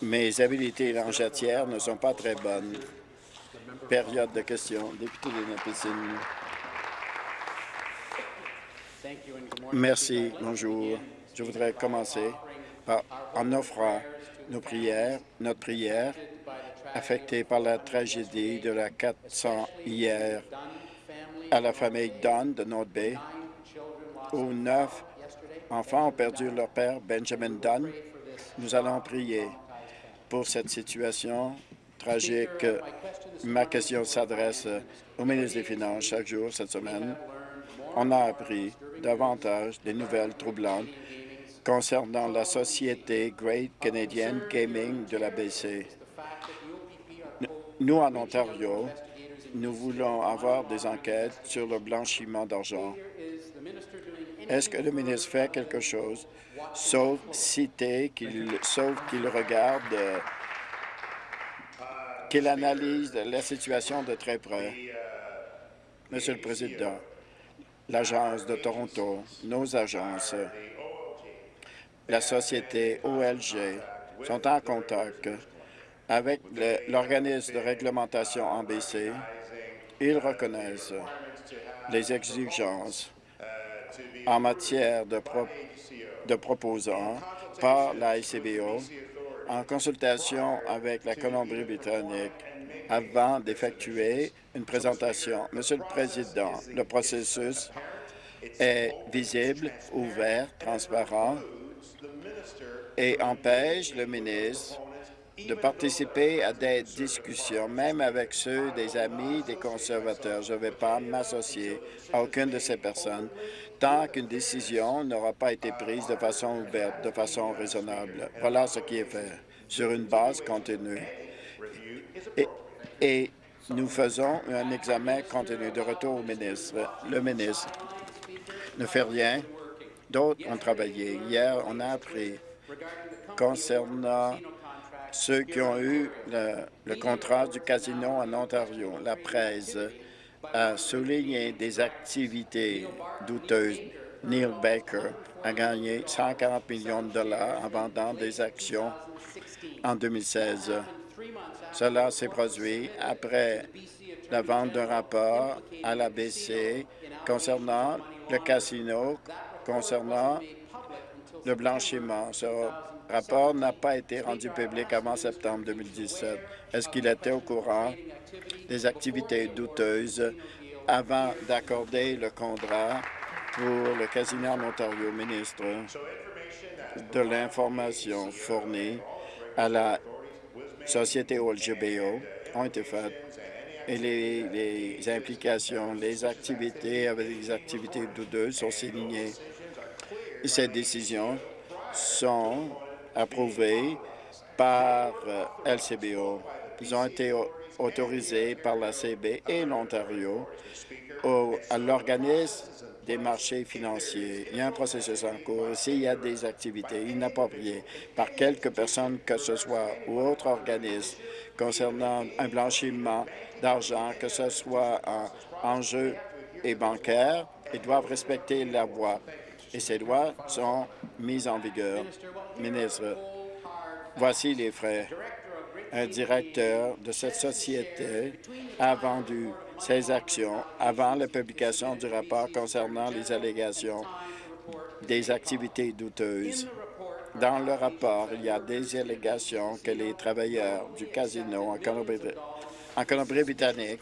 Mes habiletés langetières ne sont pas très bonnes. Période de questions. Député de Nipissing. Merci. Bonjour. Je voudrais commencer en offrant nos prières, notre prière affectée par la tragédie de la 400 hier à la famille Dunn de North Bay, où neuf enfants ont perdu leur père, Benjamin Dunn. Nous allons prier pour cette situation tragique. Ma question s'adresse au ministre des Finances. Chaque jour cette semaine, on a appris davantage des nouvelles troublantes concernant la société Great Canadian Gaming de la BC. Nous, en Ontario, nous voulons avoir des enquêtes sur le blanchiment d'argent. Est-ce que le ministre fait quelque chose, sauf citer, sauf qu'il regarde, euh, qu'il analyse la situation de très près? Monsieur le Président, l'Agence de Toronto, nos agences, la société OLG sont en contact avec l'organisme de réglementation en BC. Ils reconnaissent les exigences en matière de, de proposants par la ICBO en consultation avec la Colombie-Britannique avant d'effectuer une présentation. Monsieur le Président, le processus est visible, ouvert, transparent et empêche le ministre de participer à des discussions, même avec ceux des amis des conservateurs. Je ne vais pas m'associer à aucune de ces personnes tant qu'une décision n'aura pas été prise de façon ouverte, de façon raisonnable. Voilà ce qui est fait, sur une base continue. Et, nous faisons un examen continu de retour au ministre. Le ministre ne fait rien. D'autres ont travaillé. Hier, on a appris concernant ceux qui ont eu le, contrat du casino en Ontario. La presse a souligné des activités douteuses. Neil Baker a gagné 140 millions de dollars en vendant des actions en 2016. Cela s'est produit après la vente d'un rapport à la BC concernant le casino, concernant le blanchiment. Rapport n'a pas été rendu public avant septembre 2017. Est-ce qu'il était au courant des activités douteuses avant d'accorder le contrat pour le casino en Ontario, ministre de l'information fournie à la société OLGBO ont été faites et les, implications, les activités avec les activités douteuses sont soulignées. Ces décisions sont approuvées par euh, LCBO. Ils ont été autorisés par la CB et l'Ontario à l'organisme des marchés financiers. Il y a un processus en cours. S'il y a des activités inappropriées par quelques personnes que ce soit ou autres organismes concernant un blanchiment d'argent, que ce soit en, jeu et bancaire, ils doivent respecter la loi. Et ces lois sont mises en vigueur. Ministre, voici les frais. Un directeur de cette société a vendu ses actions avant la publication du rapport concernant les allégations des activités douteuses. Dans le rapport, il y a des allégations que les travailleurs du casino en Colombie-Britannique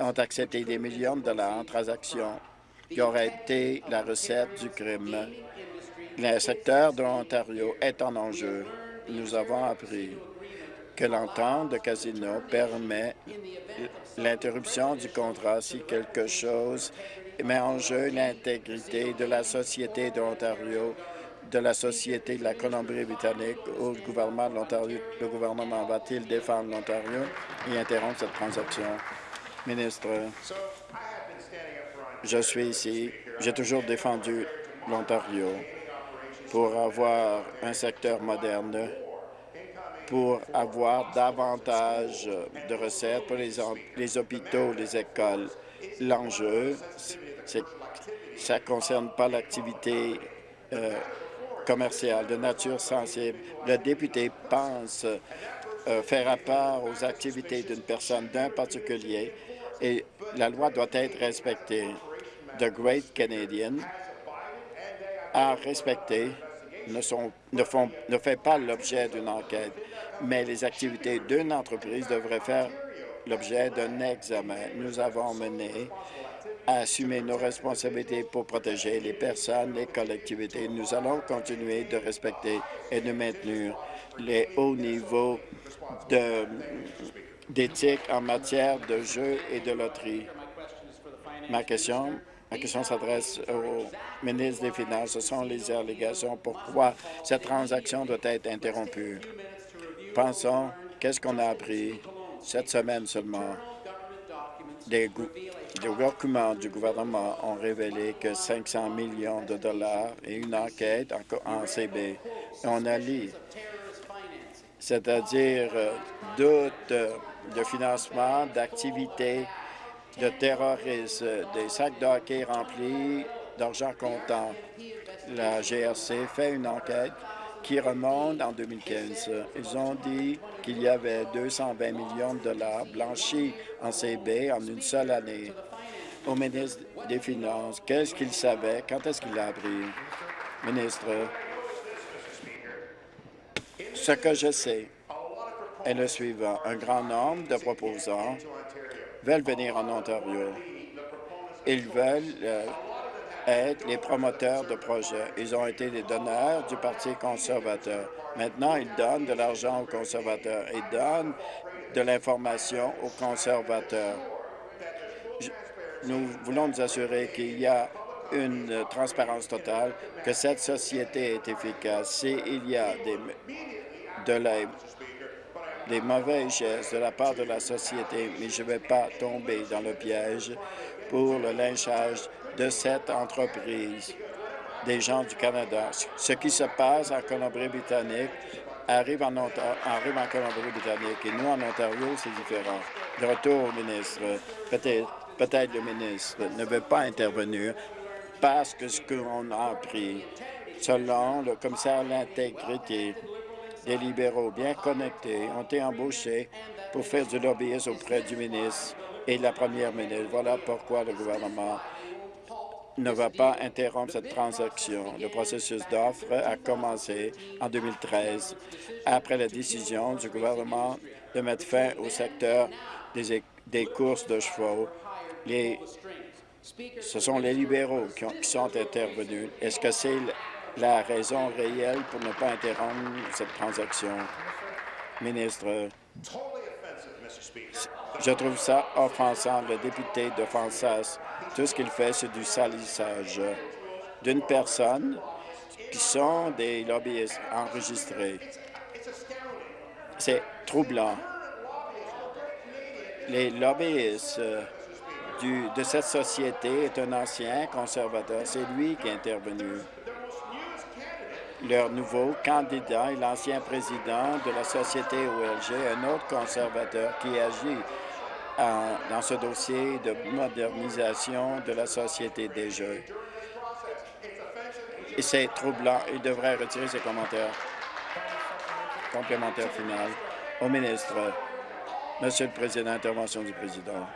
ont accepté des millions de dollars en transactions qui auraient été la recette du crime. Le secteur de l'Ontario est en enjeu. Nous avons appris que l'entente de casino permet l'interruption du contrat si quelque chose met en jeu l'intégrité de la Société de l'Ontario, de la Société de la Colombie-Britannique ou le gouvernement de l'Ontario. Le gouvernement va-t-il défendre l'Ontario et interrompre cette transaction? Ministre, je suis ici. J'ai toujours défendu l'Ontario pour avoir un secteur moderne pour avoir davantage de recettes pour les, hôpitaux, les écoles. L'enjeu, ça ne concerne pas l'activité euh, commerciale de nature sensible. Le député pense euh, faire rapport aux activités d'une personne, d'un particulier, et la loi doit être respectée. The Great Canadian a respecté ne, sont, ne, font, ne fait pas l'objet d'une enquête, mais les activités d'une entreprise devraient faire l'objet d'un examen. Nous avons mené à assumer nos responsabilités pour protéger les personnes, les collectivités. Nous allons continuer de respecter et de maintenir les hauts niveaux d'éthique en matière de jeux et de loterie. Ma question, ma question s'adresse au ministre des Finances. Ce sont les allégations. Pourquoi cette transaction doit être interrompue? Pensons, qu'est-ce qu'on a appris cette semaine seulement? Des, documents du gouvernement ont révélé que 500 millions de dollars et une enquête en, CB. On a c'est-à-dire euh, doute de financement d'activités de terrorisme, des sacs de remplis d'argent comptant. La GRC fait une enquête qui remonte en 2015. Ils ont dit qu'il y avait 220 millions de dollars blanchis en CB en une seule année. Au ministre des Finances, qu'est-ce qu'il savait? Quand est-ce qu'il l'a appris? Ministre, ce que je sais est le suivant. Un grand nombre de proposants veulent venir en Ontario. Ils veulent euh, être les promoteurs de projets. Ils ont été les donneurs du Parti conservateur. Maintenant, ils donnent de l'argent aux conservateurs. Ils donnent de l'information aux conservateurs. Nous voulons nous assurer qu'il y a une transparence totale, que cette société est efficace. S'il y a de la, des mauvais gestes de la part de la société, mais je ne vais pas tomber dans le piège pour le lynchage de cette entreprise des gens du Canada. Ce qui se passe en Colombie-Britannique arrive en, en Colombie-Britannique et nous, en Ontario, c'est différent. De retour au ministre, peut-être peut, -être, le ministre ne veut pas intervenir parce que ce qu'on a appris, selon le commissaire à l'intégrité, des libéraux bien connectés ont été embauchés pour faire du lobbyisme auprès du ministre et de la première ministre. Voilà pourquoi le gouvernement ne va pas interrompre cette transaction. Le processus d'offre a commencé en 2013 après la décision du gouvernement de mettre fin au secteur des, courses de chevaux. Ce sont les libéraux qui, qui sont intervenus. Est-ce que c'est la raison réelle pour ne pas interrompre cette transaction. Ministre, je trouve ça offensant. Le député de Fansas, tout ce qu'il fait, c'est du salissage d'une personne qui sont des lobbyistes enregistrés. C'est troublant. Les lobbyistes du, de cette société est un ancien conservateur. C'est lui qui est intervenu leur nouveau candidat est l'ancien président de la société OLG, un autre conservateur qui agit dans ce dossier de modernisation de la société des jeux. C'est troublant. Il devrait retirer ses commentaires. Complémentaire final. Au ministre. Monsieur le Président, intervention du Président.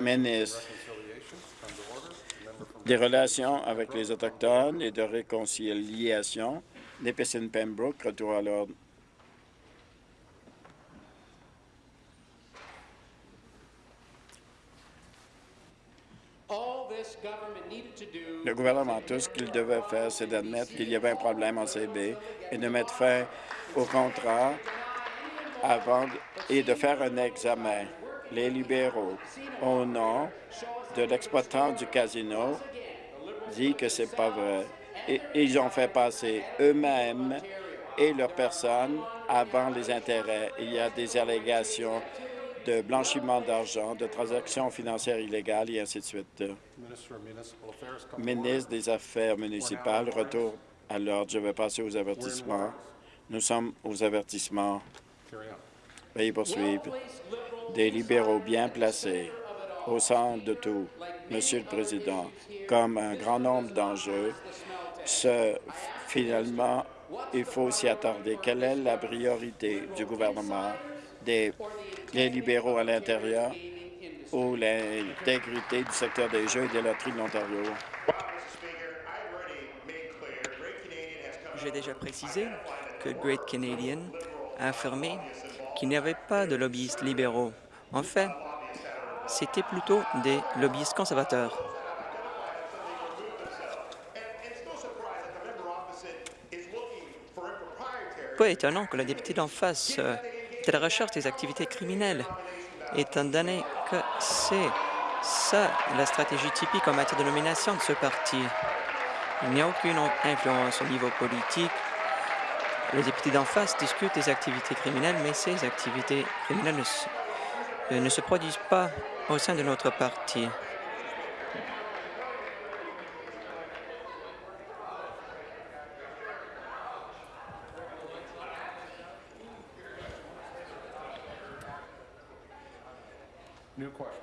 Ministre des Relations avec les Autochtones et de réconciliation, Nipissing Pembroke, retour à l'ordre. Le gouvernement, tout ce qu'il devait faire, c'est d'admettre qu'il y avait un problème en CB et de mettre fin au contrat avant et de faire un examen les libéraux, au nom de l'exploitant du casino, dit que c'est pas vrai. Et ils ont fait passer eux-mêmes et leurs personnes avant les intérêts. Il y a des allégations de blanchiment d'argent, de transactions financières illégales et ainsi de suite. Ministre des Affaires municipales, retour à l'ordre. Je vais passer aux avertissements. Nous sommes aux avertissements. Veuillez poursuivre. des libéraux bien placés au centre de tout. Monsieur le Président, comme un grand nombre d'enjeux, finalement, il faut s'y attarder. Quelle est la priorité du gouvernement des libéraux à l'intérieur ou l'intégrité du secteur des jeux et des loteries de l'Ontario? J'ai déjà précisé que Great Canadian a affirmé qu'il n'y avait pas de lobbyistes libéraux. En fait, c'était plutôt des lobbyistes conservateurs. Pas étonnant que la députée d'en face euh, à la recherche des activités criminelles, étant donné que c'est ça la stratégie typique en matière de nomination de ce parti. Il n'y a aucune influence au niveau politique. Les députés d'en face discutent des activités criminelles, mais ces activités criminelles ne se, euh, ne se produisent pas au sein de notre parti.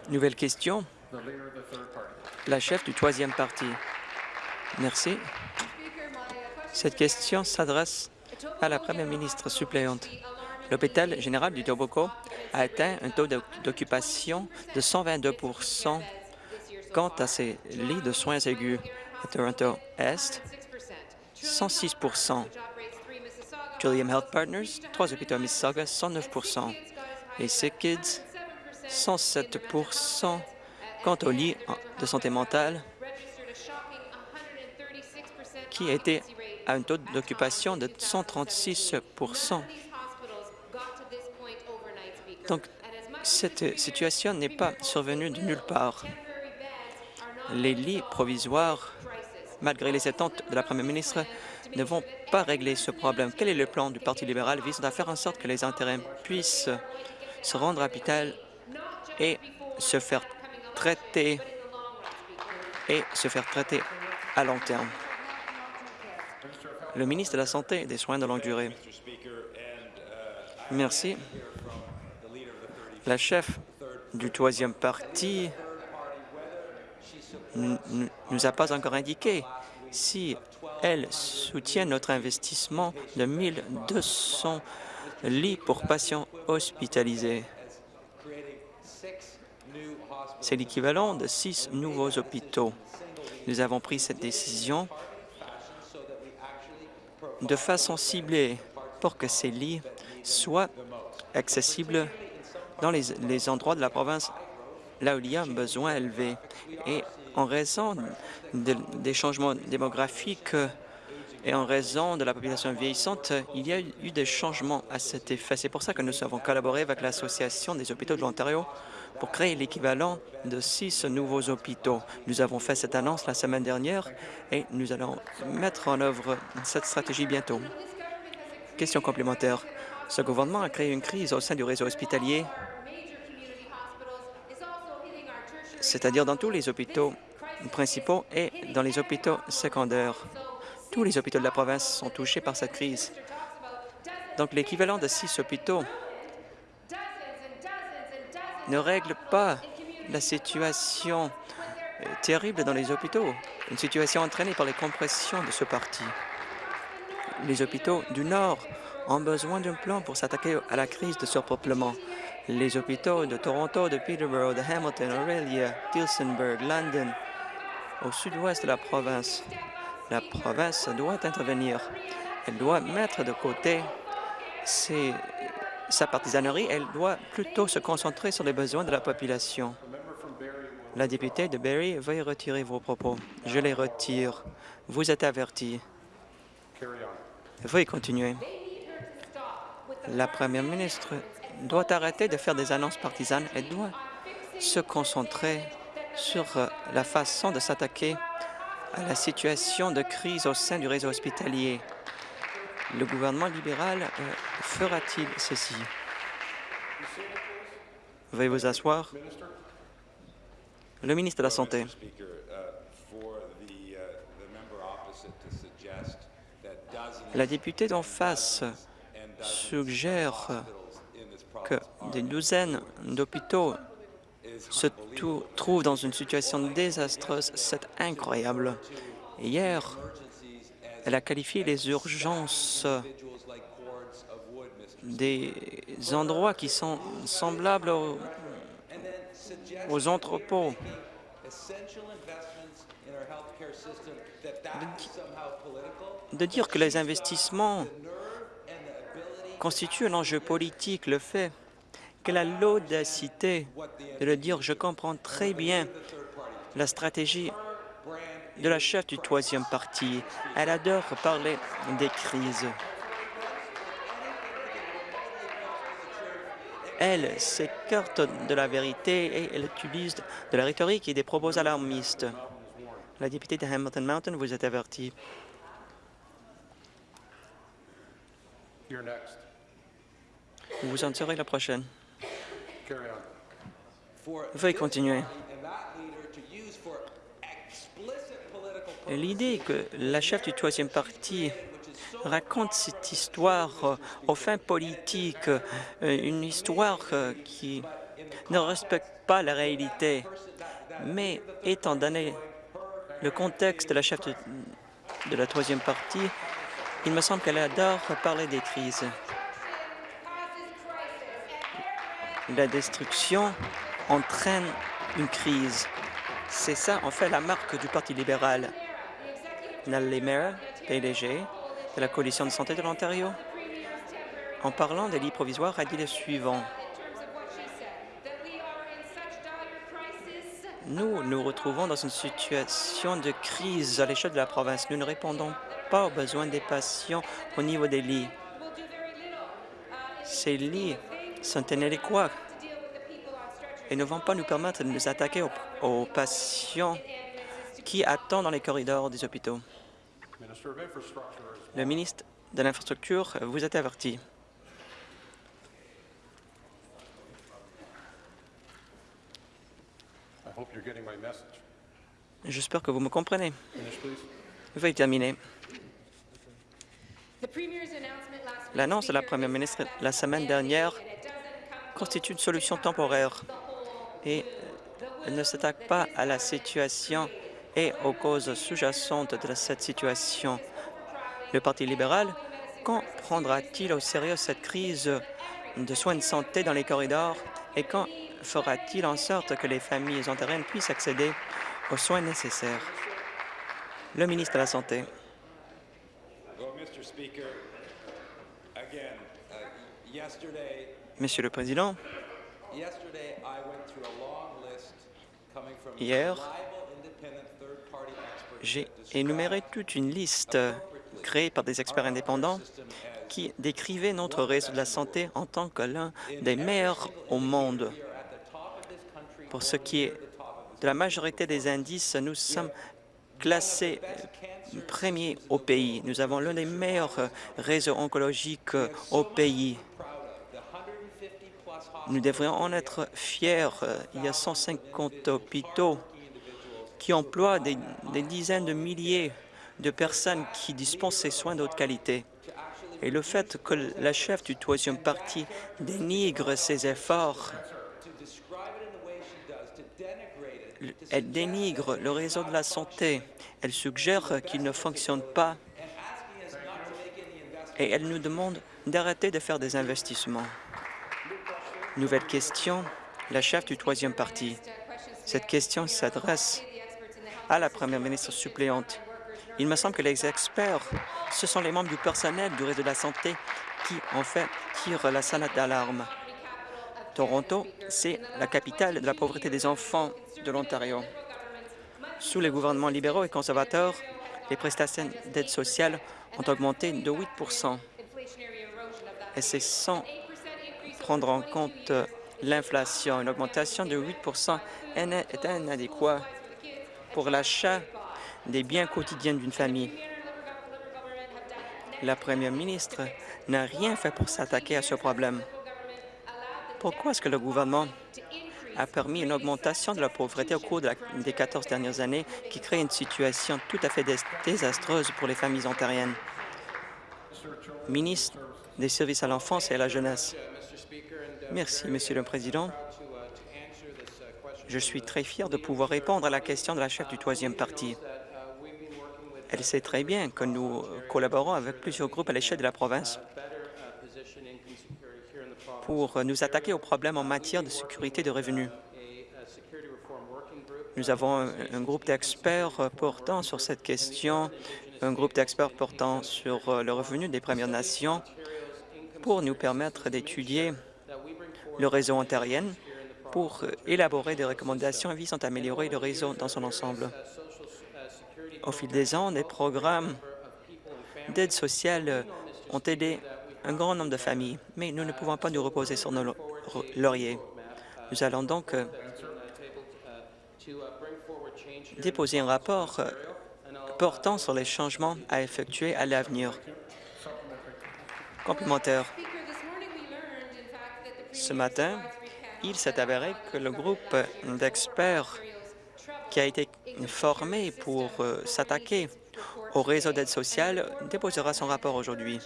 Nouvelle question. La chef du troisième parti. Merci. Cette question s'adresse à la première ministre suppléante. L'hôpital général du Toboco a atteint un taux d'occupation de 122% quant à ses lits de soins aigus. À Toronto-Est, 106% Trillium Health Partners, trois hôpitaux à Mississauga, 109% et Kids, 107% quant au lit de santé mentale, qui était à un taux d'occupation de 136 Donc, cette situation n'est pas survenue de nulle part. Les lits provisoires, malgré les attentes de la première ministre, ne vont pas régler ce problème. Quel est le plan du Parti libéral visant à faire en sorte que les intérêts puissent se rendre à l'hôpital et se faire traiter et se faire traiter à long terme? Le ministre de la Santé et des Soins de longue durée. Merci. La chef du troisième parti nous a pas encore indiqué si elle soutient notre investissement de 1200 lits pour patients hospitalisés. C'est l'équivalent de six nouveaux hôpitaux. Nous avons pris cette décision de façon ciblée pour que ces lits soient accessibles dans les, endroits de la province là où il y a un besoin élevé. Et en raison des changements démographiques et en raison de la population vieillissante, il y a eu des changements à cet effet. C'est pour ça que nous avons collaboré avec l'Association des hôpitaux de l'Ontario pour créer l'équivalent de six nouveaux hôpitaux. Nous avons fait cette annonce la semaine dernière et nous allons mettre en œuvre cette stratégie bientôt. Question complémentaire. Ce gouvernement a créé une crise au sein du réseau hospitalier, c'est-à-dire dans tous les hôpitaux principaux et dans les hôpitaux secondaires. Tous les hôpitaux de la province sont touchés par cette crise. Donc l'équivalent de six hôpitaux ne règle pas la situation euh, terrible dans les hôpitaux, une situation entraînée par les compressions de ce parti. Les hôpitaux du Nord ont besoin d'un plan pour s'attaquer à la crise de surpeuplement. Les hôpitaux de Toronto, de Peterborough, de Hamilton, Aurelia, Tilsonburg, London, au sud-ouest de la province. La province doit intervenir. Elle doit mettre de côté ses sa partisanerie, elle doit plutôt se concentrer sur les besoins de la population. La députée de Barrie, veuillez retirer vos propos. Je les retire. Vous êtes averti. Veuillez continuer. La première ministre doit arrêter de faire des annonces partisanes. Elle doit se concentrer sur euh, la façon de s'attaquer à la situation de crise au sein du réseau hospitalier. Le gouvernement libéral euh, fera-t-il ceci? Veuillez vous asseoir. Le ministre de la Santé. La députée d'en face suggère que des douzaines d'hôpitaux se trouvent dans une situation désastreuse, c'est incroyable. Hier, elle a qualifié les urgences des endroits qui sont semblables aux, entrepôts. De dire que les investissements constituent un enjeu politique, le fait qu'elle a l'audacité de le dire. Je comprends très bien la stratégie de la chef du troisième parti. Elle adore parler des crises. Elle s'écarte de la vérité et elle utilise de la rhétorique et des propos alarmistes. La députée de Hamilton Mountain, vous êtes avertie. Vous en serez la prochaine. Veuillez continuer. L'idée que la chef du troisième parti raconte cette histoire euh, aux fins politiques, euh, une histoire euh, qui ne respecte pas la réalité. Mais étant donné le contexte de la chef de, de la troisième partie, il me semble qu'elle adore parler des crises. La destruction entraîne une crise. C'est ça, en fait, la marque du Parti libéral. Natalie Mayer, PDG de la Coalition de santé de l'Ontario, en parlant des lits provisoires, a dit le suivant. Nous nous retrouvons dans une situation de crise à l'échelle de la province. Nous ne répondons pas aux besoins des patients au niveau des lits. Ces lits sont inadéquats et ne vont pas nous permettre de nous attaquer aux, patients qui attendent dans les corridors des hôpitaux. Le ministre de l'Infrastructure vous êtes averti. J'espère que vous me comprenez. Veuillez terminer. L'annonce de la Première ministre la semaine dernière constitue une solution temporaire et elle ne s'attaque pas à la situation et aux causes sous-jacentes de cette situation. Le Parti libéral, quand prendra-t-il au sérieux cette crise de soins de santé dans les corridors et quand fera-t-il en sorte que les familles ontariennes puissent accéder aux soins nécessaires? Le ministre de la Santé. Monsieur le Président, hier, j'ai énuméré toute une liste créée par des experts indépendants qui décrivaient notre réseau de la santé en tant que l'un des meilleurs au monde. Pour ce qui est de la majorité des indices, nous sommes classés premiers au pays. Nous avons l'un des meilleurs réseaux oncologiques au pays. Nous devrions en être fiers. Il y a 150 hôpitaux qui emploie des, dizaines de milliers de personnes qui dispensent ces soins d'autre qualité. Et le fait que la chef du troisième parti dénigre ces efforts, elle dénigre le réseau de la santé, elle suggère qu'il ne fonctionne pas et elle nous demande d'arrêter de faire des investissements. Nouvelle question, la chef du troisième parti. Cette question s'adresse à la première ministre suppléante. Il me semble que les experts, ce sont les membres du personnel du réseau de la santé qui, en fait, tirent la sonnette d'alarme. Toronto, c'est la capitale de la pauvreté des enfants de l'Ontario. Sous les gouvernements libéraux et conservateurs, les prestations d'aide sociale ont augmenté de 8% et c'est sans prendre en compte l'inflation. Une augmentation de 8% est inadéquate pour l'achat des biens quotidiens d'une famille. La première ministre n'a rien fait pour s'attaquer à ce problème. Pourquoi est-ce que le gouvernement a permis une augmentation de la pauvreté au cours des 14 dernières années qui crée une situation tout à fait désastreuse pour les familles ontariennes? Ministre des services à l'enfance et à la jeunesse. Merci, Monsieur le Président. Je suis très fier de pouvoir répondre à la question de la chef du troisième parti. Elle sait très bien que nous collaborons avec plusieurs groupes à l'échelle de la province pour nous attaquer aux problèmes en matière de sécurité de revenus. Nous avons un, groupe d'experts portant sur cette question, un groupe d'experts portant sur le revenu des Premières Nations pour nous permettre d'étudier le réseau ontarien pour élaborer des recommandations visant à améliorer le réseau dans son ensemble. Au fil des ans, des programmes d'aide sociale ont aidé un grand nombre de familles, mais nous ne pouvons pas nous reposer sur nos lauriers. Nous allons donc euh, déposer un rapport euh, portant sur les changements à effectuer à l'avenir. Complémentaire. Ce matin, il s'est avéré que le groupe d'experts qui a été formé pour euh, s'attaquer au réseau d'aide sociale déposera son rapport aujourd'hui.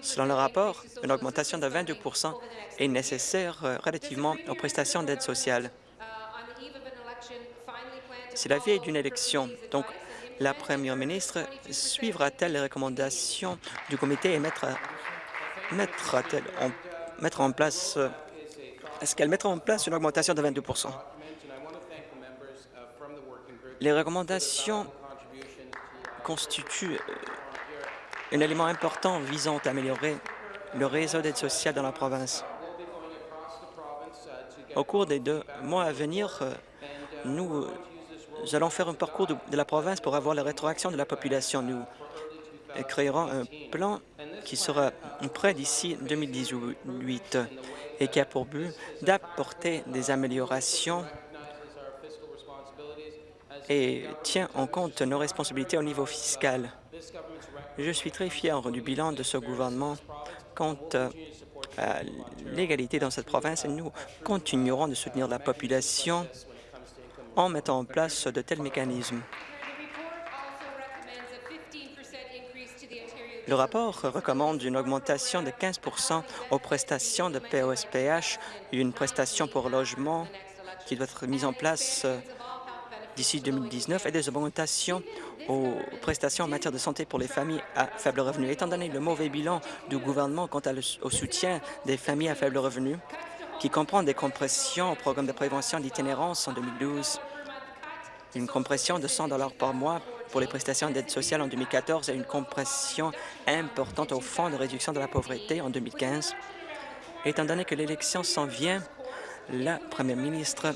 Selon le rapport, une augmentation de 22% est nécessaire euh, relativement aux prestations d'aide sociale. C'est la veille d'une élection, donc la première ministre suivra-t-elle les recommandations du comité et mettra, mettra-t-elle en, mettre en place euh, est-ce qu'elle mettra en place une augmentation de 22% Les recommandations constituent euh, un élément important visant à améliorer le réseau d'aide sociale dans la province. Au cours des deux mois à venir, euh, nous allons faire un parcours de, la province pour avoir la rétroaction de la population. Nous créerons un plan qui sera prêt d'ici 2018 et qui a pour but d'apporter des améliorations et tient en compte nos responsabilités au niveau fiscal. Je suis très fier du bilan de ce gouvernement quant à l'égalité dans cette province et nous continuerons de soutenir la population en mettant en place de tels mécanismes. Le rapport recommande une augmentation de 15% aux prestations de POSPH, une prestation pour logement qui doit être mise en place euh, d'ici 2019 et des augmentations aux prestations en matière de santé pour les familles à faible revenu. Étant donné le mauvais bilan du gouvernement quant au soutien des familles à faible revenu, qui comprend des compressions au programme de prévention d'itinérance en 2012, une compression de 100 par mois pour les prestations d'aide sociale en 2014 et une compression importante au Fonds de réduction de la pauvreté en 2015. Étant donné que l'élection s'en vient, la première ministre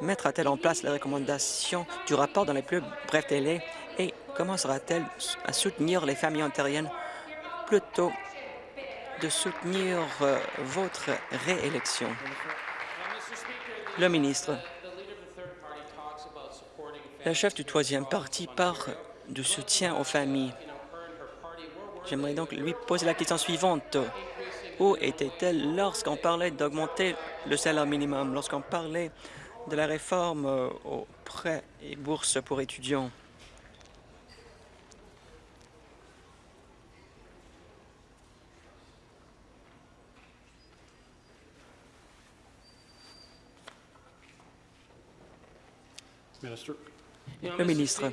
mettra-t-elle en place les recommandations du rapport dans les plus brefs délais et commencera-t-elle à soutenir les familles ontariennes plutôt de soutenir euh, votre réélection? Le ministre. La chef du troisième parti parle de soutien aux familles. J'aimerais donc lui poser la question suivante. Où était-elle lorsqu'on parlait d'augmenter le salaire minimum, lorsqu'on parlait de la réforme euh, aux prêts et bourses pour étudiants? Le ministre,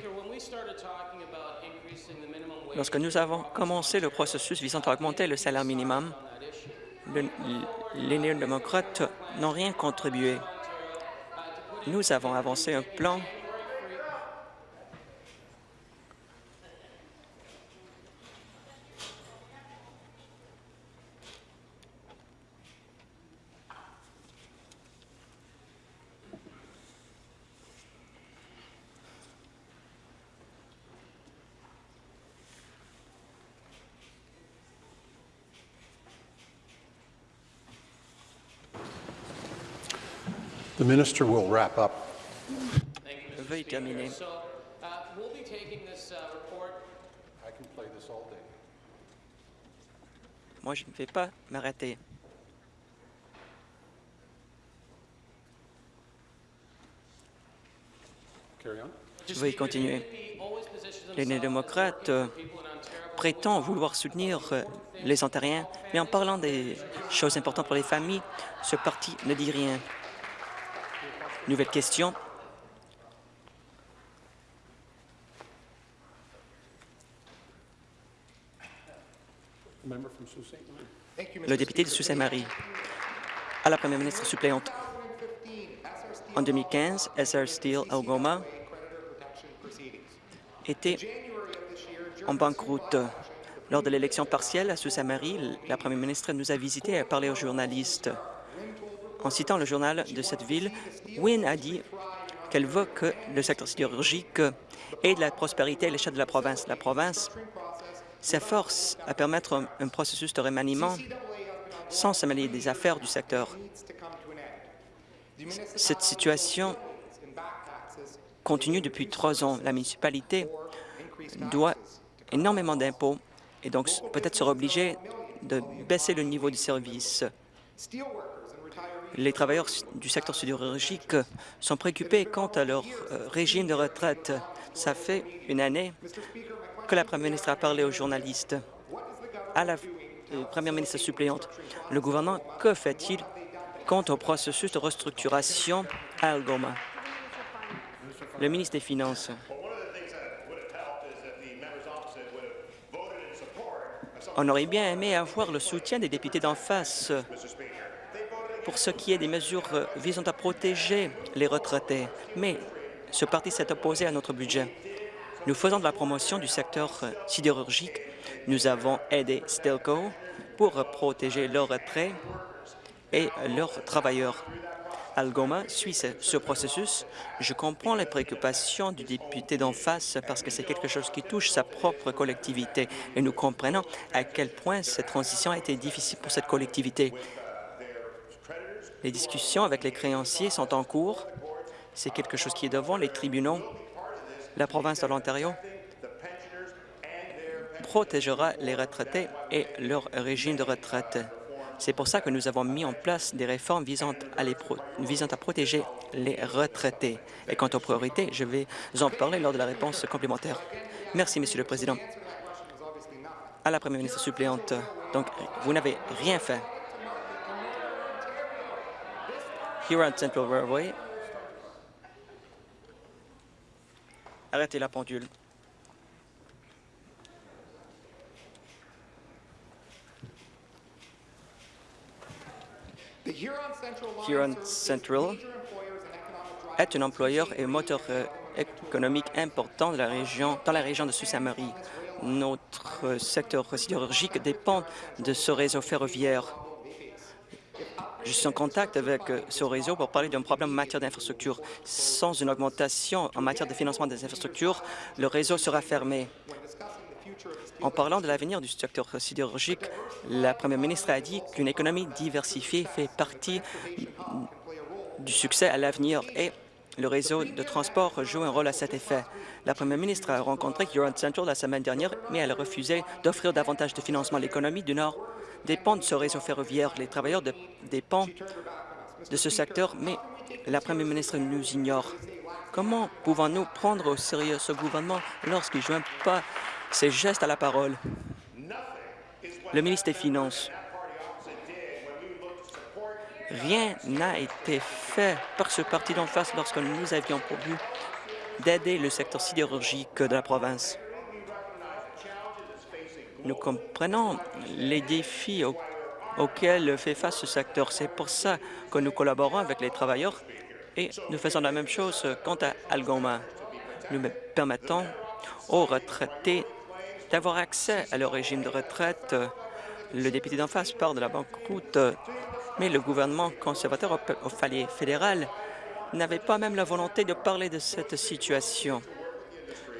lorsque nous avons commencé le processus visant à augmenter le salaire minimum, les néo-démocrates n'ont rien contribué. Nous avons avancé un plan minister will wrap up. Veuillez terminer. uh, we'll be taking this uh, report I can play this all day. Moi, je ne vais pas m'arrêter. Carry on. Veuillez continuer. Les néo-démocrates euh, prétend vouloir soutenir euh, les Ontariens, mais en parlant des choses importantes pour les familles, ce parti ne dit rien. Nouvelle question. Le député de Sault-Saint-Marie. À la première ministre suppléante. En 2015, SR Steel Algoma était en banqueroute. Lors de l'élection partielle à Sault-Saint-Marie, la première ministre nous a visités et a parlé aux journalistes. En citant le journal de cette ville, Wynne a dit qu'elle veut que le secteur sidérurgique ait de la prospérité à l'échelle de la province. La province s'efforce à permettre un, processus de remaniement sans se des affaires du secteur. Cette situation continue depuis trois ans. La municipalité doit énormément d'impôts et donc peut-être sera obligée de baisser le niveau du service. Les travailleurs du secteur sidérurgique sont préoccupés quant à leur euh, régime de retraite. Ça fait une année que la première ministre a parlé aux journalistes. À la euh, première ministre suppléante, le gouvernement, que fait-il quant au processus de restructuration à Algoma? Le ministre des Finances. On aurait bien aimé avoir le soutien des députés d'en face pour ce qui est des mesures euh, visant à protéger les retraités, mais ce parti s'est opposé à notre budget. Nous faisons de la promotion du secteur euh, sidérurgique. Nous avons aidé Stelco pour protéger leurs retraités et leurs travailleurs. Algoma suit ce processus. Je comprends les préoccupations du député d'en face parce que c'est quelque chose qui touche sa propre collectivité et nous comprenons à quel point cette transition a été difficile pour cette collectivité. Les discussions avec les créanciers sont en cours. C'est quelque chose qui est devant les tribunaux. La province de l'Ontario protégera les retraités et leur régime de retraite. C'est pour ça que nous avons mis en place des réformes visant à, protéger les retraités. Et quant aux priorités, je vais en parler lors de la réponse complémentaire. Merci, Monsieur le Président. À la Première ministre suppléante, donc, vous n'avez rien fait. Huron Central Railway. Arrêtez la pendule. Huron Central est un employeur et moteur euh, économique important de la région, dans la région de Sault-Saint-Marie. Notre secteur sidérurgique dépend de ce réseau ferroviaire. Je suis en contact avec euh, ce réseau pour parler d'un problème en matière d'infrastructure. Sans une augmentation en matière de financement des infrastructures, le réseau sera fermé. En parlant de l'avenir du secteur sidérurgique, la première ministre a dit qu'une économie diversifiée fait partie du succès à l'avenir et le réseau de transport joue un rôle à cet effet. La première ministre a rencontré Huron Central la semaine dernière, mais elle a refusé d'offrir davantage de financement. L'économie du Nord dépend de ce réseau ferroviaire. Les travailleurs de, dépendent de ce secteur, mais la première ministre nous ignore. Comment pouvons-nous prendre au sérieux ce gouvernement lorsqu'il ne joint pas ses gestes à la parole? Le ministre des Finances. Rien n'a été fait par ce parti d'en face lorsque nous avions but d'aider le secteur sidérurgique de la province. Nous comprenons les défis au- auxquels fait face ce secteur. C'est pour ça que nous collaborons avec les travailleurs et nous faisons la même chose quant à Algoma. Nous permettons aux retraités d'avoir accès à leur régime de retraite. Le député d'en face parle de la banqueroute, mais le gouvernement conservateur au- fédéral n'avait pas même la volonté de parler de cette situation.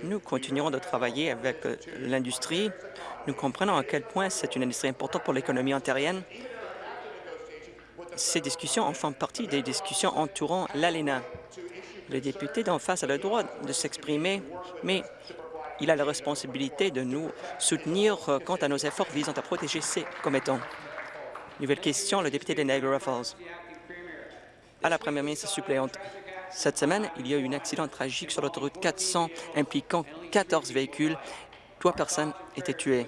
Nous continuerons de travailler avec euh, l'industrie. Nous comprenons à quel point c'est une industrie importante pour l'économie ontarienne. Ces discussions en font partie des discussions entourant l'ALENA. Le député d'en face a le droit de s'exprimer, mais il a la responsabilité de nous soutenir euh, quant à nos efforts visant à protéger ces commettants. Nouvelle question, le député de Niagara Falls. À la première ministre suppléante. Cette semaine, il y a eu un accident tragique sur l'autoroute 400 impliquant 14 véhicules. trois personnes étaient tuées.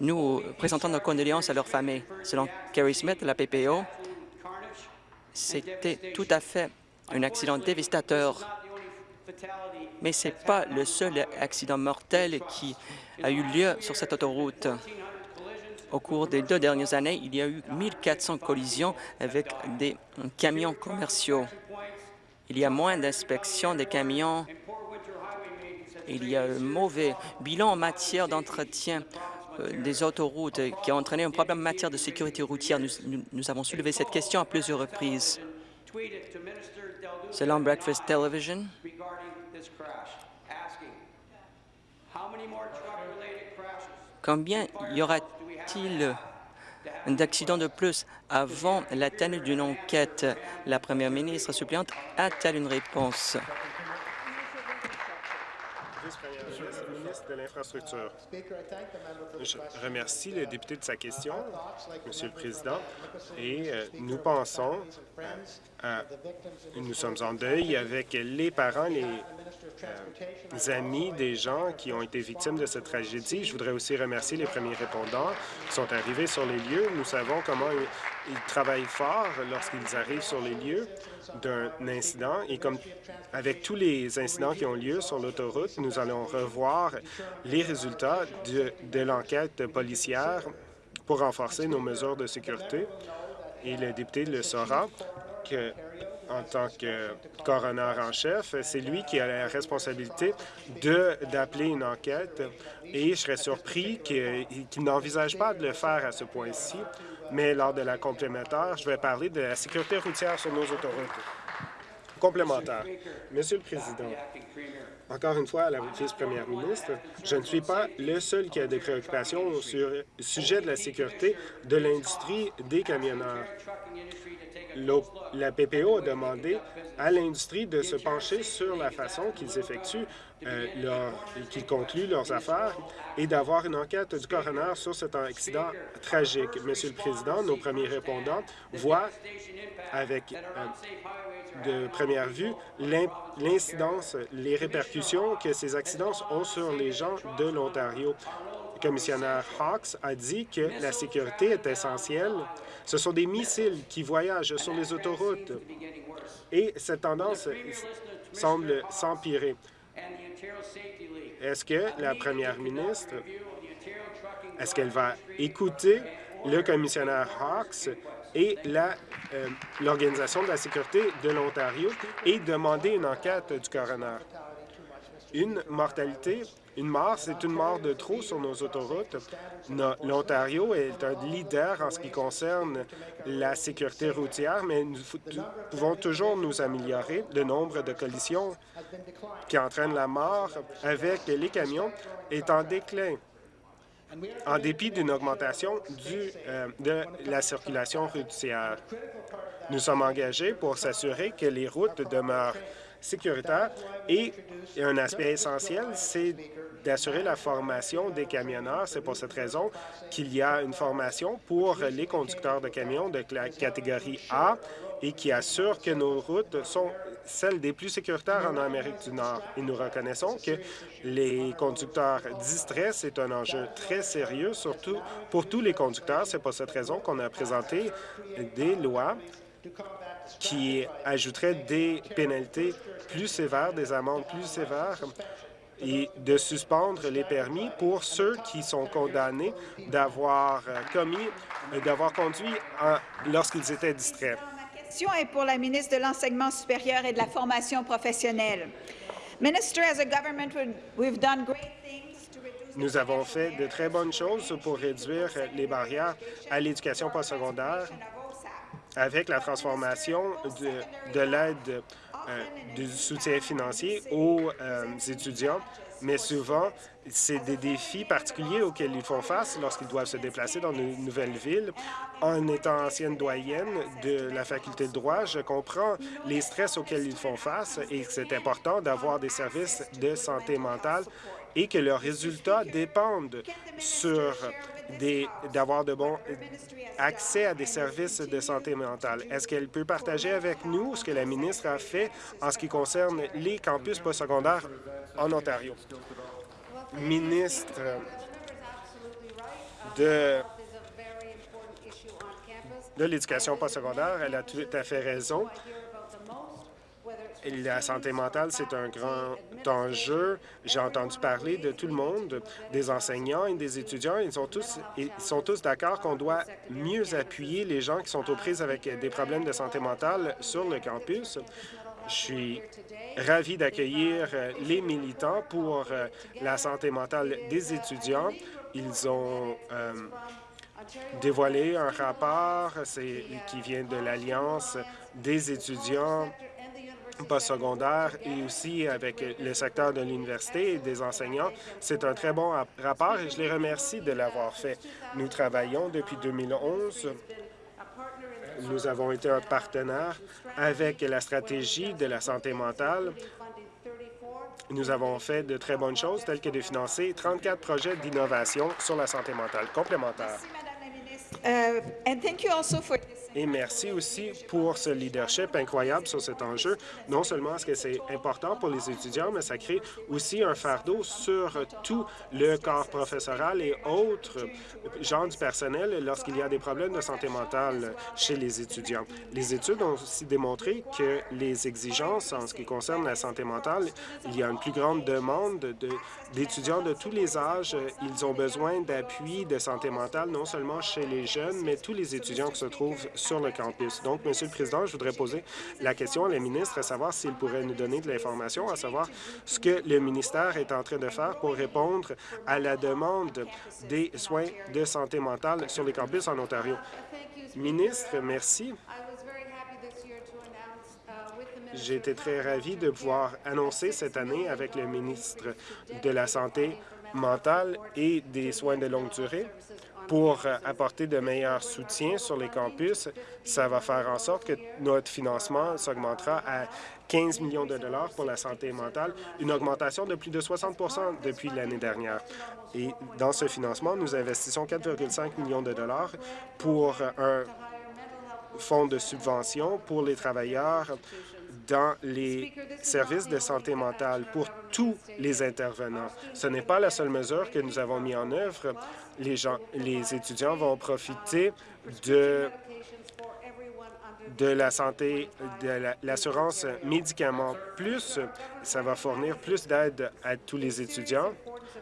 Nous présentons nos condoléances à leurs familles. Selon Kerry Smith la PPO, c'était tout à fait un accident dévastateur. Mais ce n'est pas le seul accident mortel qui a eu lieu sur cette autoroute. Au cours des deux dernières années, il y a eu 1400 collisions avec des camions commerciaux. Il y a moins d'inspections des camions. Il y a un mauvais bilan en matière d'entretien euh, des autoroutes qui a entraîné un problème en matière de sécurité routière. Nous, avons soulevé cette question à plusieurs reprises. Selon Breakfast Television, combien y aura-t-il d'accidents de plus avant la tenue d'une enquête? La première ministre suppléante a-t-elle une réponse? Je remercie le député de sa question, Monsieur le Président, et euh, nous pensons, euh, à- nous sommes en deuil avec les parents, les amis des gens qui ont été victimes de cette tragédie. Je voudrais aussi remercier les premiers répondants qui sont arrivés sur les lieux. Nous savons comment ils, travaillent fort lorsqu'ils arrivent sur les lieux d'un incident et comme avec tous les incidents qui ont lieu sur l'autoroute, nous allons revoir les résultats de, de l'enquête policière pour renforcer nos mesures de sécurité. Et le député le saura que, en tant que coroner en chef, c'est lui qui a la responsabilité d'appeler une enquête et je serais surpris qu'il n'envisage pas de le faire à ce point-ci. Mais lors de la complémentaire, je vais parler de la sécurité routière sur nos autoroutes. Complémentaire. Monsieur le Président, encore une fois, à la vice-première ministre, je ne suis pas le seul qui a des préoccupations sur le sujet de la sécurité de l'industrie des camionneurs. La PPO a demandé à l'industrie de se pencher sur la façon qu'ils effectuent, euh, leur- qu'ils concluent leurs affaires et d'avoir une enquête du coroner sur cet accident tragique. Monsieur le Président, nos premiers répondants voient avec euh, de première vue l'in- l'incidence, les répercussions que ces accidents ont sur les gens de l'Ontario. Le commissionnaire Hawks a dit que la sécurité est essentielle. Ce sont des missiles qui voyagent sur les autoroutes et cette tendance semble s'empirer. Est-ce que la première ministre, va écouter le commissionnaire Hawks et euh, l'Organisation de la sécurité de l'Ontario et demander une enquête du coroner? Une mortalité, une mort, c'est une mort de trop sur nos autoroutes. L'Ontario est un leader en ce qui concerne la sécurité routière, mais nous pouvons toujours nous améliorer. Le nombre de collisions qui entraînent la mort avec les camions est en déclin en dépit d'une augmentation euh, de la circulation routière. Nous sommes engagés pour s'assurer que les routes demeurent sécuritaires et un aspect essentiel, c'est d'assurer la formation des camionneurs. C'est pour cette raison qu'il y a une formation pour les conducteurs de camions de la catégorie A et qui assure que nos routes sont celles des plus sécuritaires en Amérique du Nord. Et nous reconnaissons que les conducteurs distraits, c'est un enjeu très sérieux, surtout pour tous les conducteurs. C'est pour cette raison qu'on a présenté des lois qui ajouteraient des pénalités plus sévères, des amendes plus sévères et de suspendre les permis pour ceux qui sont condamnés d'avoir euh, commis, euh, d'avoir conduit lorsqu'ils étaient distraits. Ma question est pour la ministre de l'Enseignement supérieur et de la formation professionnelle. Minister, as a government, we- we've done great Nous avons fait de très bonnes choses pour réduire les barrières à l'éducation postsecondaire. Avec la transformation de, de l'aide euh, du soutien financier aux euh, étudiants, mais souvent, c'est des défis particuliers auxquels ils font face lorsqu'ils doivent se déplacer dans une nouvelle ville. En étant ancienne doyenne de la faculté de droit, je comprends les stress auxquels ils font face et que c'est important d'avoir des services de santé mentale et que leurs résultats dépendent sur d'avoir de bons accès à des services de santé mentale. Est-ce qu'elle peut partager avec nous ce que la ministre a fait en ce qui concerne les campus postsecondaires en Ontario? ministre de, de l'Éducation postsecondaire, elle a tout à fait raison. La santé mentale, c'est un grand enjeu. J'ai entendu parler de tout le monde, des enseignants et des étudiants. Ils sont tous, ils sont tous d'accord qu'on doit mieux appuyer les gens qui sont aux prises avec des problèmes de santé mentale sur le campus. Je suis ravi d'accueillir les militants pour euh, la santé mentale des étudiants. Ils ont euh, dévoilé un rapport qui vient de l'Alliance des étudiants postsecondaire et aussi avec le secteur de l'université et des enseignants. C'est un très bon rapport et je les remercie de l'avoir fait. Nous travaillons depuis 2011 nous avons été un partenaire avec la stratégie de la santé mentale. Nous avons fait de très bonnes choses, telles que de financer 34 projets d'innovation sur la santé mentale complémentaires. Et merci aussi pour ce leadership incroyable sur cet enjeu. Non seulement est-ce que c'est important pour les étudiants, mais ça crée aussi un fardeau sur tout le corps professoral et autres gens du personnel lorsqu'il y a des problèmes de santé mentale chez les étudiants. Les études ont aussi démontré que les exigences en ce qui concerne la santé mentale, il y a une plus grande demande d'étudiants de, de tous les âges. Ils ont besoin d'appui de santé mentale, non seulement chez les jeunes, mais tous les étudiants qui se trouvent sur le campus. Donc, Monsieur le Président, je voudrais poser la question à la ministre, à savoir s'il pourrait nous donner de l'information, à savoir ce que le ministère est en train de faire pour répondre à la demande des soins de santé mentale sur les campus en Ontario. Ministre, merci. J'ai été très ravi de pouvoir annoncer cette année avec le ministre de la Santé mentale et des soins de longue durée pour apporter de meilleurs soutiens sur les campus. Ça va faire en sorte que notre financement s'augmentera à 15 millions de dollars pour la santé mentale, une augmentation de plus de 60% depuis l'année dernière. Et dans ce financement, nous investissons 4,5 millions de dollars pour un fonds de subvention pour les travailleurs dans les services de santé mentale pour tous les intervenants. Ce n'est pas la seule mesure que nous avons mis en œuvre. Les, gens, les étudiants vont profiter de la santé, de l'assurance médicaments plus. Ça va fournir plus d'aide à tous les étudiants.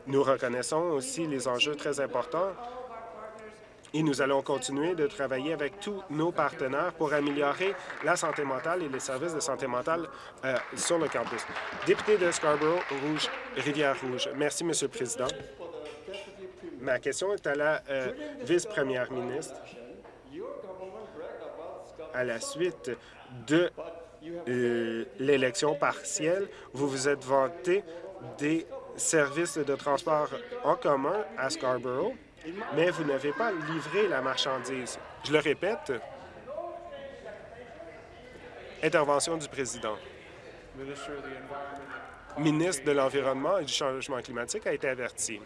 Nous reconnaissons aussi les enjeux très importants et nous allons continuer de travailler avec tous nos partenaires pour améliorer la santé mentale et les services de santé mentale euh, sur le campus. Député de Scarborough-Rouge, Rivière-Rouge. Merci, Monsieur le Président. Ma question est à la euh, vice-première ministre. À la suite de euh, l'élection partielle, vous vous êtes vanté des services de transport en commun à Scarborough mais vous n'avez pas livré la marchandise. Je le répète. Intervention du président. Ministre de l'Environnement et du Changement climatique a été averti.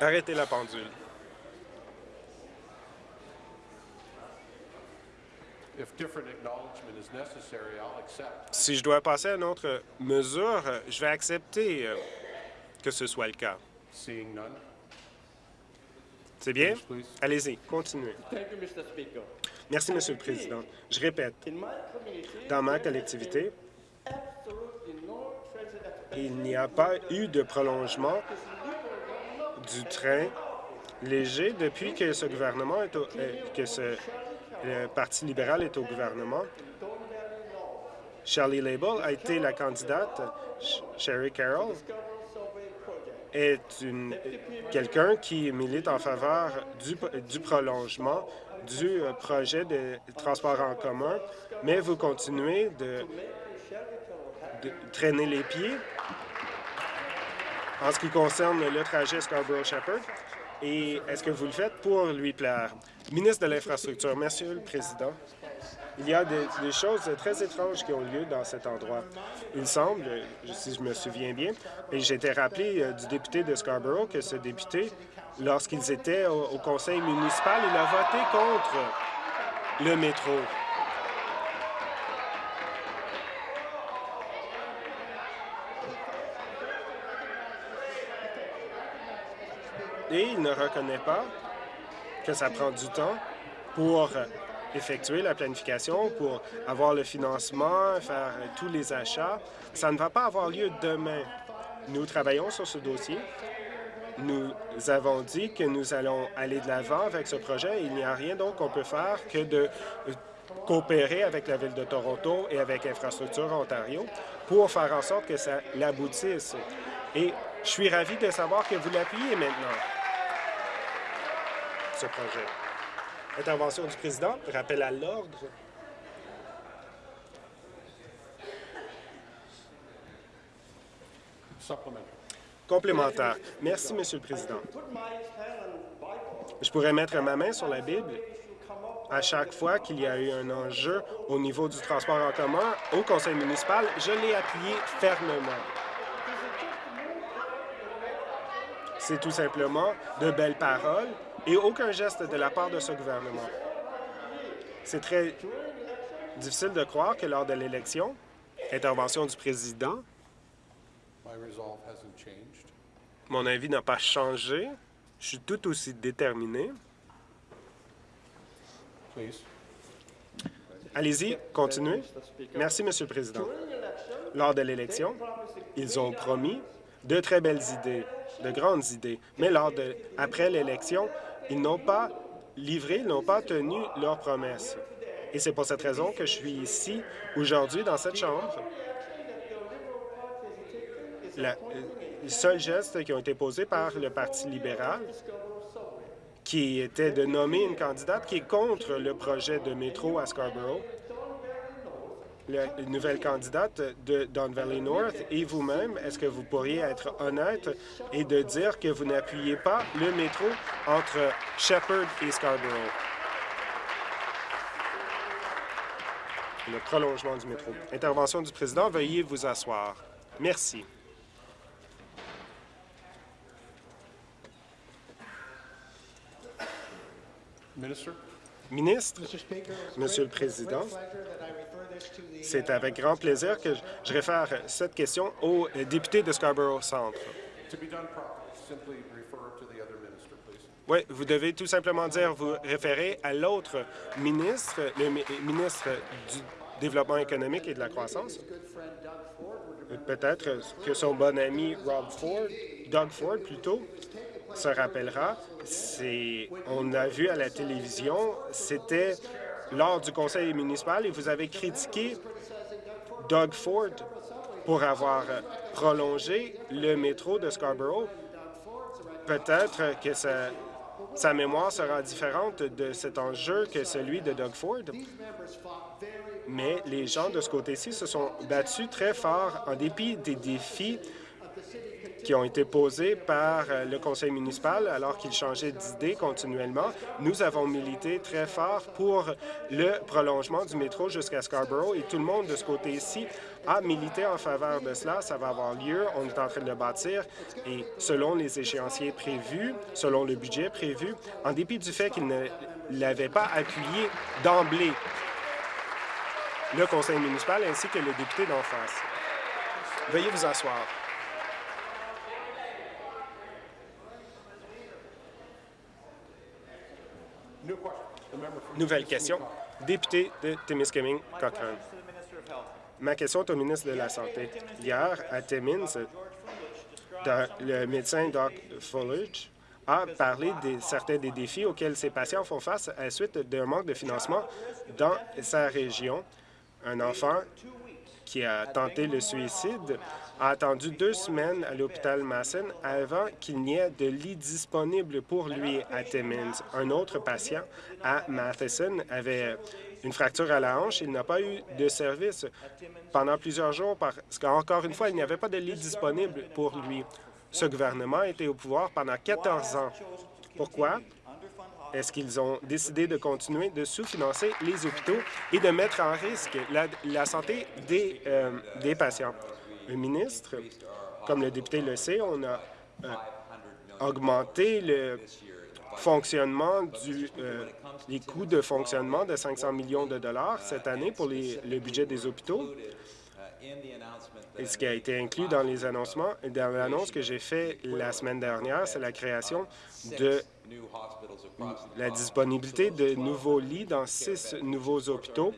Arrêtez la pendule. Si je dois passer à une autre mesure, je vais accepter euh, que ce soit le cas. C'est bien? Allez-y, continuez. Merci, Monsieur le Président. Je répète, dans ma collectivité, il n'y a pas eu de prolongement du train léger depuis que ce gouvernement est au, que ce le Parti libéral est au gouvernement. Shelley Label a été la candidate. Sherry Carroll est quelqu'un qui milite en faveur du, prolongement du euh, projet de transport en commun, mais vous continuez de traîner les pieds en ce qui concerne le trajet Scarborough-Shepherd. Et est-ce que vous le faites pour lui plaire? Ministre de l'Infrastructure, Monsieur le Président, il y a des, choses très étranges qui ont lieu dans cet endroit. Il semble, si je me souviens bien, et j'ai été rappelé euh, du député de Scarborough que ce député lorsqu'ils étaient au, au conseil municipal, il a voté contre le métro. Et il ne reconnaît pas que ça prend du temps pour effectuer la planification, pour avoir le financement, faire tous les achats. Ça ne va pas avoir lieu demain. Nous travaillons sur ce dossier. Nous avons dit que nous allons aller de l'avant avec ce projet. Il n'y a rien donc qu'on peut faire que de coopérer avec la Ville de Toronto et avec Infrastructure Ontario pour faire en sorte que ça l'aboutisse. Et je suis ravi de savoir que vous l'appuyez maintenant, ce projet. Intervention du président. Rappel à l'ordre. Complémentaire. Merci, Monsieur le Président. Je pourrais mettre ma main sur la Bible à chaque fois qu'il y a eu un enjeu au niveau du transport en commun au conseil municipal. Je l'ai appuyé fermement. C'est tout simplement de belles paroles et aucun geste de la part de ce gouvernement. C'est très difficile de croire que lors de l'élection, intervention du président, mon avis n'a pas changé. Je suis tout aussi déterminé. Allez-y, continuez. Merci, Monsieur le Président. Lors de l'élection, ils ont promis de très belles idées, de grandes idées, mais après l'élection, ils n'ont pas livré, ils n'ont pas tenu leurs promesses. Et c'est pour cette raison que je suis ici aujourd'hui dans cette Chambre. Euh, les seuls gestes qui ont été posés par le Parti libéral, qui était de nommer une candidate qui est contre le projet de métro à Scarborough, la nouvelle candidate de Don Valley North, et vous-même, est-ce que vous pourriez être honnête et de dire que vous n'appuyez pas le métro entre Shepherd et Scarborough? Le prolongement du métro. Intervention du président, veuillez vous asseoir. Merci. Ministre, Monsieur le Président, c'est avec grand plaisir que je- réfère cette question au député de Scarborough Centre. Oui, vous devez tout simplement dire, vous référer à l'autre ministre, le mi- ministre du Développement économique et de la croissance. Peut-être que son bon ami Rob Ford, Doug Ford plutôt, se rappellera. On a vu à la télévision, c'était lors du conseil municipal vous avez critiqué Doug Ford pour avoir prolongé le métro de Scarborough. Peut-être que sa, sa mémoire sera différente de cet enjeu que celui de Doug Ford. Mais les gens de ce côté-ci se sont battus très fort en dépit des défis qui ont été posés par euh, le conseil municipal alors qu'il changeait d'idée continuellement. Nous avons milité très fort pour le prolongement du métro jusqu'à Scarborough et tout le monde de ce côté-ci a milité en faveur de cela. Ça va avoir lieu. On est en train de le bâtir et selon les échéanciers prévus, selon le budget prévu, en dépit du fait qu'il ne l'avait pas appuyé d'emblée, le conseil municipal ainsi que le député d'en face. Veuillez vous asseoir. New question. The member from Nouvelle question. Député de Timiskaming, Cochrane. Ma question est au ministre de la Santé. Hier, à Timmins, le médecin Doc Fullage a parlé de certains des défis auxquels ces patients font face à la suite d'un manque de financement dans sa région. Un enfant qui a tenté le suicide a attendu deux semaines à l'hôpital Masson avant qu'il n'y ait de lit disponible pour lui à Timmins. Un autre patient à Matheson avait une fracture à la hanche. Il n'a pas eu de service pendant plusieurs jours parce qu'encore une fois, il n'y avait pas de lit disponible pour lui. Ce gouvernement était au pouvoir pendant 14 ans. Pourquoi? Est-ce qu'ils ont décidé de continuer de sous-financer les hôpitaux et de mettre en risque la, santé des, euh, des patients? Ministre, comme le député le sait, on a euh, augmenter le fonctionnement euh, les coûts de fonctionnement de 500 millions de dollars cette année pour le budget des hôpitaux. Et ce qui a été inclus dans les annoncements, dans l'annonce que j'ai faite la semaine dernière, c'est la création de la disponibilité de nouveaux lits dans six nouveaux hôpitaux.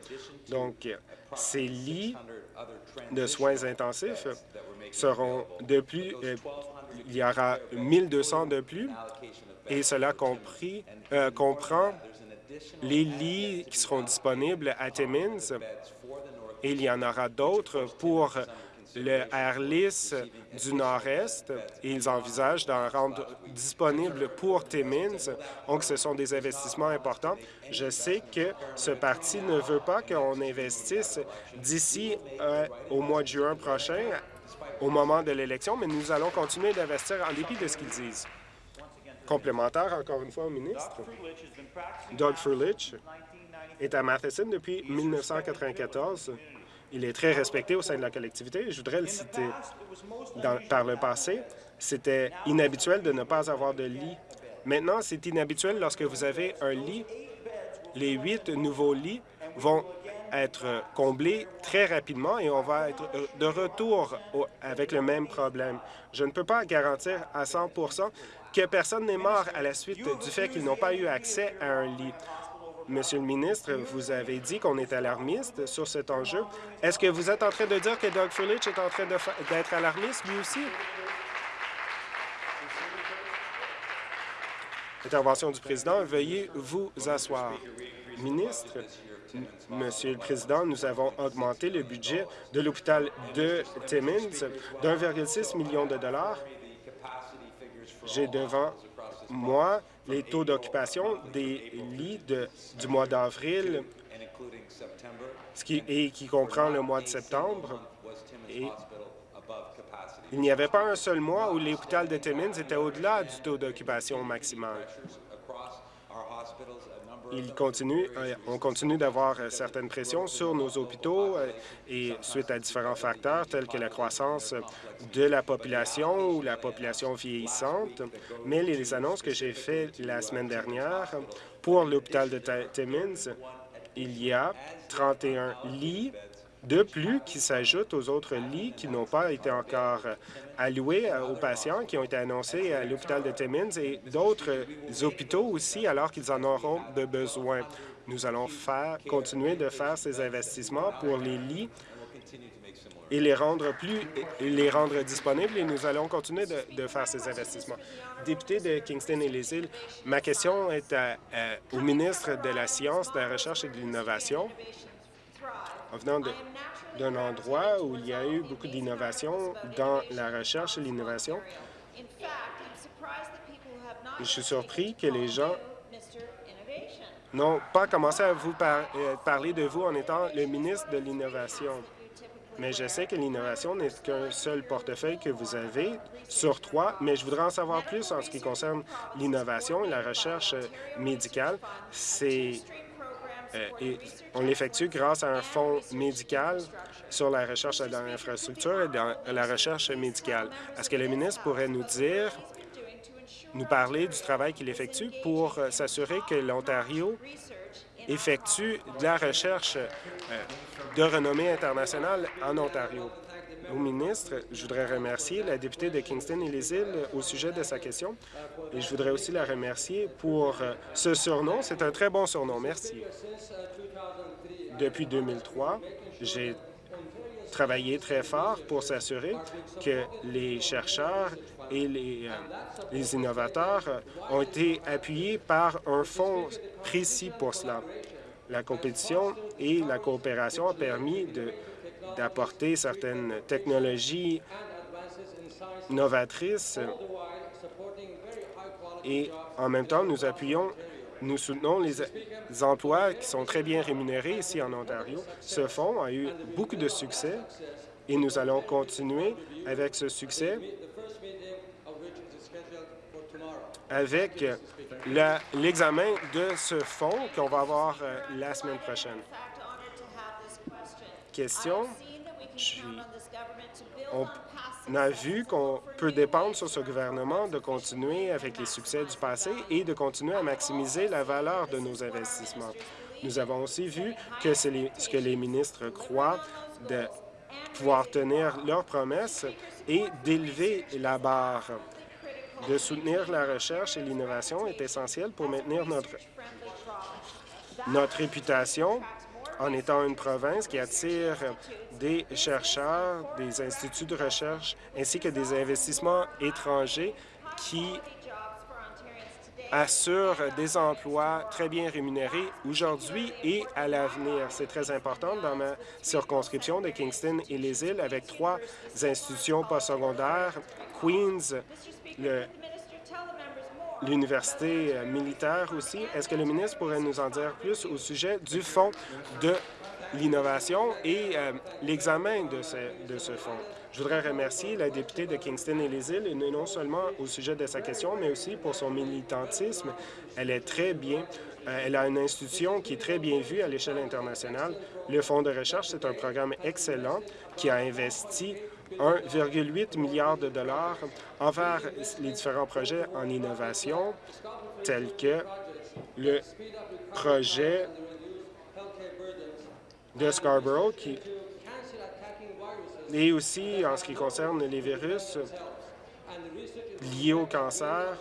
Donc, ces lits de soins intensifs seront de plus, euh, il y aura 1200 de plus, et cela compris, euh, comprend les lits qui seront disponibles à Timmins, il y en aura d'autres pour le Airlis du Nord-Est, et ils envisagent d'en rendre disponible pour Timmins. Donc, ce sont des investissements importants. Je sais que ce parti ne veut pas qu'on investisse d'ici euh, au mois de juin prochain, au moment de l'élection, mais nous allons continuer d'investir en dépit de ce qu'ils disent. Complémentaire, encore une fois, au ministre. Doug Frulich est à Matheson depuis 1994. Il est très respecté au sein de la collectivité. Je voudrais le citer. Par le passé, c'était inhabituel de ne pas avoir de lit. Maintenant, c'est inhabituel lorsque vous avez un lit. Les huit nouveaux lits vont être comblés très rapidement et on va être de retour avec le même problème. Je ne peux pas garantir à 100% que personne n'est mort à la suite du fait qu'ils n'ont pas eu accès à un lit. Monsieur le ministre, vous avez dit qu'on est alarmiste sur cet enjeu. Est-ce que vous êtes en train de dire que Doug Furlich est en train d'être alarmiste lui aussi? Intervention du président. Veuillez vous asseoir. Ministre, Monsieur le Président, nous avons augmenté le budget de l'hôpital de Timmins d'1,6 million de dollars. J'ai devant moi les taux d'occupation des lits du mois d'avril et qui comprend le mois de septembre. Et il n'y avait pas un seul mois où l'hôpital de Timmins était au-delà du taux d'occupation maximal. Euh, on continue d'avoir euh, certaines pressions sur nos hôpitaux euh, et suite à différents facteurs tels que la croissance de la population ou la population vieillissante. Mais les annonces que j'ai faites la semaine dernière pour l'hôpital de Timmins, il y a 31 lits de plus qui s'ajoutent aux autres lits qui n'ont pas été encore euh, alloués euh, aux patients, qui ont été annoncés à l'hôpital de Timmins et d'autres euh, hôpitaux aussi, alors qu'ils en auront de besoin. Nous allons continuer de faire ces investissements pour les lits et les rendre plus, les rendre disponibles et nous allons continuer de, faire ces investissements. Député de Kingston et les îles, ma question est à- au ministre de la Science, de la Recherche et de l'Innovation. En venant d'un endroit où il y a eu beaucoup d'innovation dans la recherche et l'innovation, je suis surpris que les gens n'ont pas commencé à vous euh, parler de vous en étant le ministre de l'Innovation. Mais je sais que l'innovation n'est qu'un seul portefeuille que vous avez sur trois, mais je voudrais en savoir plus en ce qui concerne l'innovation et la recherche médicale. C'est et on l'effectue grâce à un fonds médical sur la recherche dans l'infrastructure et dans la recherche médicale. Est-ce que le ministre pourrait nous dire, nous parler du travail qu'il effectue pour euh, s'assurer que l'Ontario effectue de la recherche euh, de renommée internationale en Ontario? Au ministre, je voudrais remercier la députée de Kingston et les îles au sujet de sa question. Et je voudrais aussi la remercier pour euh, ce surnom. C'est un très bon surnom. Merci. Depuis 2003, j'ai travaillé très fort pour s'assurer que les chercheurs et les, euh, les innovateurs ont été appuyés par un fonds précis pour cela. La compétition et la coopération ont permis de- d'apporter certaines technologies novatrices et en même temps, nous appuyons, nous soutenons les, emplois qui sont très bien rémunérés ici en Ontario. Ce fonds a eu beaucoup de succès et nous allons continuer avec ce succès avec l'examen de ce fonds qu'on va avoir euh, la semaine prochaine. Question. On- a vu qu'on peut dépendre sur ce gouvernement de continuer avec les succès du passé et de continuer à maximiser la valeur de nos investissements. Nous avons aussi vu que c'est ce que les ministres croient de pouvoir tenir leurs promesses et d'élever la barre. De soutenir la recherche et l'innovation est essentiel pour maintenir notre, notre réputation en étant une province qui attire des chercheurs, des instituts de recherche, ainsi que des investissements étrangers qui assurent des emplois très bien rémunérés aujourd'hui et à l'avenir. C'est très important dans ma circonscription de Kingston et les îles avec trois institutions postsecondaires, Queens, l'université militaire aussi. Est-ce que le ministre pourrait nous en dire plus au sujet du fonds de l'innovation et euh, l'examen de ce, de ce fonds. Je voudrais remercier la députée de Kingston et les îles, non seulement au sujet de sa question, mais aussi pour son militantisme. Elle est très bien, euh, elle a une institution qui est très bien vue à l'échelle internationale. Le Fonds de recherche, c'est un programme excellent qui a investi 1,8 milliard de dollars envers les différents projets en innovation, tels que le projet de Scarborough, qui... et aussi en ce qui concerne les virus liés au cancer,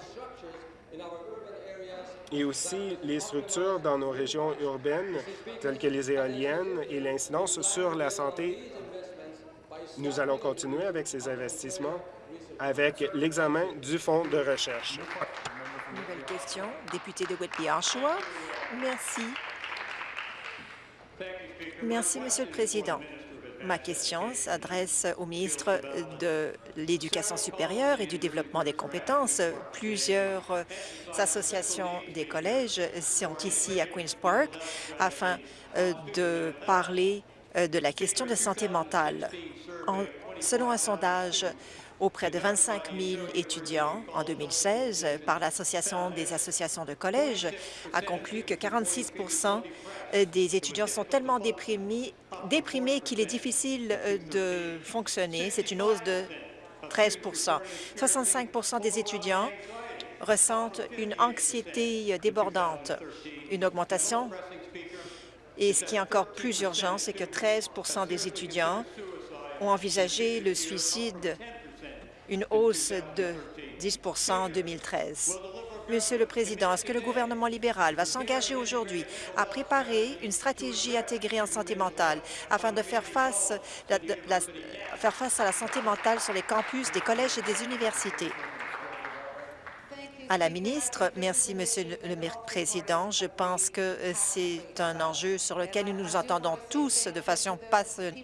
et aussi les structures dans nos régions urbaines, telles que les éoliennes et l'incidence sur la santé. Nous allons continuer avec ces investissements avec l'examen du fonds de recherche. Nouvelle question, député de Whitby-Oshawa. Merci. Merci, Monsieur le Président. Ma question s'adresse au ministre de l'Éducation supérieure et du développement des compétences. Plusieurs associations des collèges sont ici à Queen's Park afin euh, de parler de la question de santé mentale. selon un sondage auprès de 25 000 étudiants en 2016 par l'Association des associations de collèges a conclu que 46% des étudiants sont tellement déprimés, qu'il est difficile euh, de fonctionner. C'est une hausse de 13% 65% des étudiants ressentent une anxiété débordante, une augmentation. Et ce qui est encore plus urgent, c'est que 13% des étudiants ont envisagé le suicide une hausse de 10% en 2013. Monsieur le Président, est-ce que le gouvernement libéral va s'engager aujourd'hui à préparer une stratégie intégrée en santé mentale afin de faire face, faire face à la santé mentale sur les campus des collèges et des universités? À la ministre, merci, Monsieur le Président. Je pense que euh, c'est un enjeu sur lequel nous nous entendons tous de façon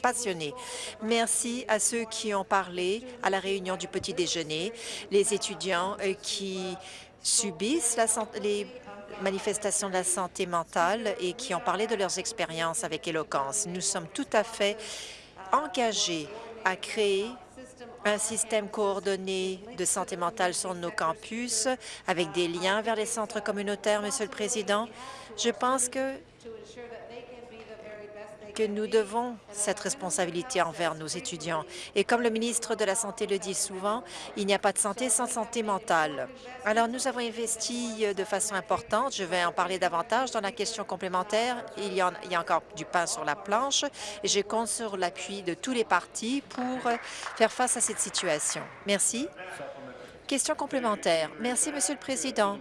passionnée. Merci à ceux qui ont parlé à la réunion du petit déjeuner, les étudiants euh, qui subissent les manifestations de la santé mentale et qui ont parlé de leurs expériences avec éloquence. Nous sommes tout à fait engagés à créer un système coordonné de santé mentale sur nos campus avec des liens vers les centres communautaires, Monsieur le Président. Je pense que que nous devons cette responsabilité envers nos étudiants. Et comme le ministre de la Santé le dit souvent, il n'y a pas de santé sans santé mentale. Alors, nous avons investi de façon importante. Je vais en parler davantage dans la question complémentaire. Il y, a encore du pain sur la planche et je compte sur l'appui de tous les partis pour faire face à cette situation. Merci. Question complémentaire. Merci, Monsieur le Président.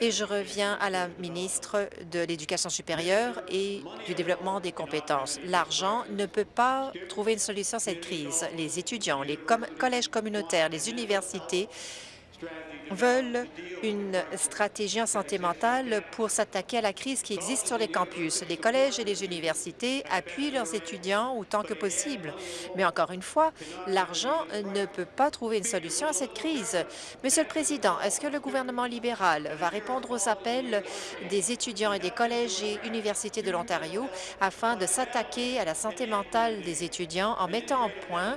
Et je reviens à la ministre de l'Éducation supérieure et du développement des compétences. L'argent ne peut pas trouver une solution à cette crise. Les étudiants, les collèges communautaires, les universités veulent une stratégie en santé mentale pour s'attaquer à la crise qui existe sur les campus. Les collèges et les universités appuient leurs étudiants autant que possible. Mais encore une fois, l'argent ne peut pas trouver une solution à cette crise. Monsieur le Président, est-ce que le gouvernement libéral va répondre aux appels des étudiants et des collèges et universités de l'Ontario afin de s'attaquer à la santé mentale des étudiants en mettant en point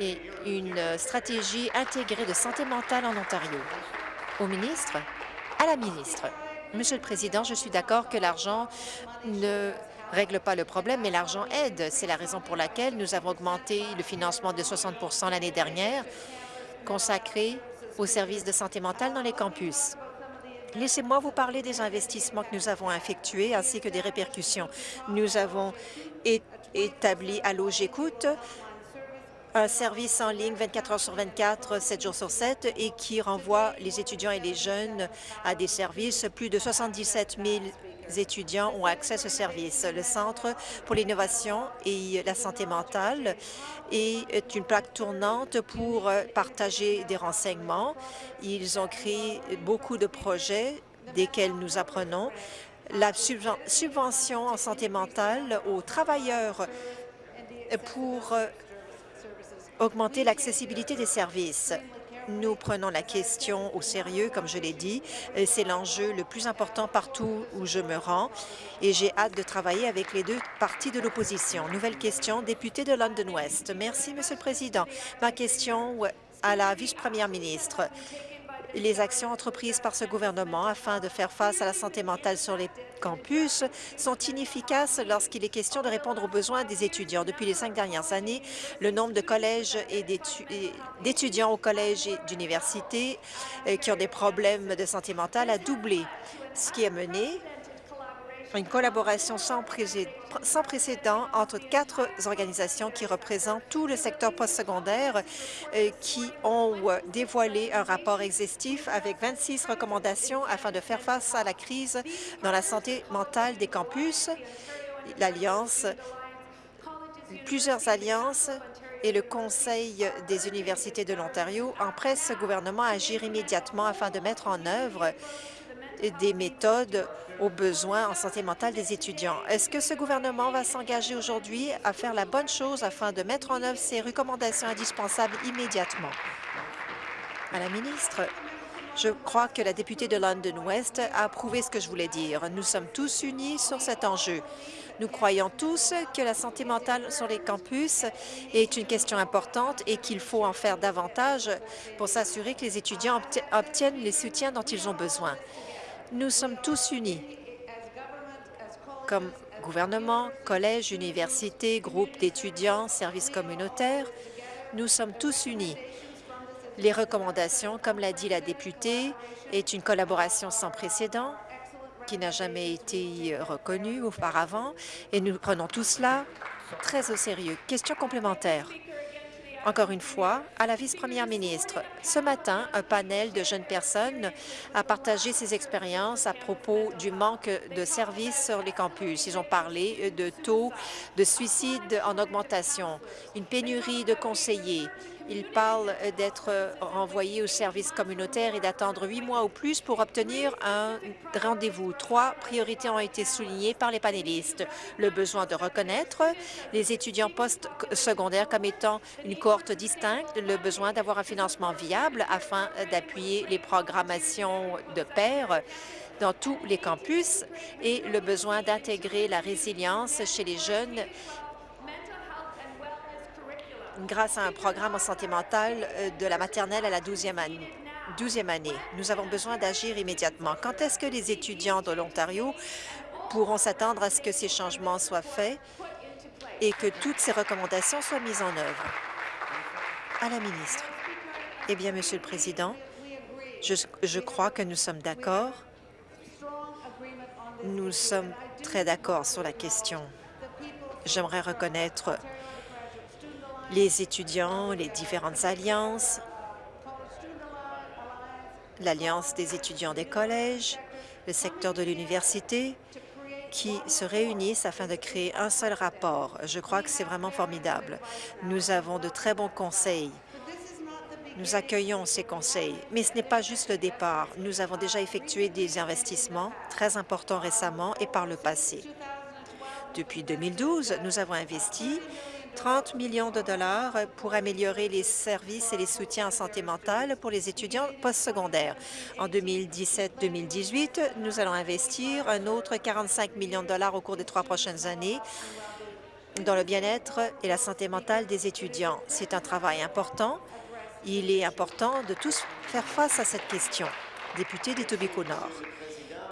et une stratégie intégrée de santé mentale en Ontario. Au ministre, à la ministre. Monsieur le Président, je suis d'accord que l'argent ne règle pas le problème, mais l'argent aide. C'est la raison pour laquelle nous avons augmenté le financement de 60% l'année dernière consacré aux services de santé mentale dans les campus. Laissez-moi vous parler des investissements que nous avons effectués ainsi que des répercussions. Nous avons établi à l'eau J'écoute un service en ligne 24 heures sur 24, 7 jours sur 7 et qui renvoie les étudiants et les jeunes à des services. Plus de 77 000 étudiants ont accès à ce service. Le Centre pour l'innovation et la santé mentale est une plaque tournante pour partager des renseignements. Ils ont créé beaucoup de projets desquels nous apprenons. La subvention en santé mentale aux travailleurs pour augmenter l'accessibilité des services. Nous prenons la question au sérieux, comme je l'ai dit. C'est l'enjeu le plus important partout où je me rends et j'ai hâte de travailler avec les deux partis de l'opposition. Nouvelle question, député de London West. Merci, Monsieur le Président. Ma question à la vice-première ministre les actions entreprises par ce gouvernement afin de faire face à la santé mentale sur les campus sont inefficaces lorsqu'il est question de répondre aux besoins des étudiants. Depuis les cinq dernières années, le nombre de collèges et d'étudiants au collège et d'université euh, qui ont des problèmes de santé mentale a doublé, ce qui a mené une collaboration sans, précédent entre quatre organisations qui représentent tout le secteur postsecondaire euh, qui ont euh, dévoilé un rapport exhaustif avec 26 recommandations afin de faire face à la crise dans la santé mentale des campus. L'Alliance, plusieurs alliances et le Conseil des universités de l'Ontario en presse ce gouvernement à agir immédiatement afin de mettre en œuvre des méthodes aux besoins en santé mentale des étudiants. Est-ce que ce gouvernement va s'engager aujourd'hui à faire la bonne chose afin de mettre en œuvre ces recommandations indispensables immédiatement? À la ministre, je crois que la députée de London West a prouvé ce que je voulais dire. Nous sommes tous unis sur cet enjeu. Nous croyons tous que la santé mentale sur les campus est une question importante et qu'il faut en faire davantage pour s'assurer que les étudiants obtiennent les soutiens dont ils ont besoin. Nous sommes tous unis, comme gouvernement, collège, université, groupe d'étudiants, services communautaires. Nous sommes tous unis. Les recommandations, comme l'a dit la députée, est une collaboration sans précédent qui n'a jamais été reconnue auparavant et nous prenons tout cela très au sérieux. Question complémentaire. Encore une fois, à la vice-première ministre, ce matin, un panel de jeunes personnes a partagé ses expériences à propos du manque de services sur les campus. Ils ont parlé de taux de suicide en augmentation, une pénurie de conseillers, il parle d'être renvoyé au service communautaire et d'attendre huit mois ou plus pour obtenir un rendez-vous. Trois priorités ont été soulignées par les panélistes. Le besoin de reconnaître les étudiants post-secondaires comme étant une cohorte distincte, le besoin d'avoir un financement viable afin d'appuyer les programmations de pairs dans tous les campus et le besoin d'intégrer la résilience chez les jeunes grâce à un programme en santé mentale euh, de la maternelle à la 12e année. 12e année. Nous avons besoin d'agir immédiatement. Quand est-ce que les étudiants de l'Ontario pourront s'attendre à ce que ces changements soient faits et que toutes ces recommandations soient mises en œuvre? À la ministre. Eh bien, Monsieur le Président, je crois que nous sommes d'accord. Nous sommes très d'accord sur la question. J'aimerais reconnaître les étudiants, les différentes alliances, l'Alliance des étudiants des collèges, le secteur de l'université, qui se réunissent afin de créer un seul rapport. Je crois que c'est vraiment formidable. Nous avons de très bons conseils. Nous accueillons ces conseils, mais ce n'est pas juste le départ. Nous avons déjà effectué des investissements très importants récemment et par le passé. Depuis 2012, nous avons investi 30 millions de dollars pour améliorer les services et les soutiens en santé mentale pour les étudiants postsecondaires. En 2017-2018, nous allons investir un autre 45 millions de dollars au cours des trois prochaines années dans le bien-être et la santé mentale des étudiants. C'est un travail important. Il est important de tous faire face à cette question. Député des Tobico Nord.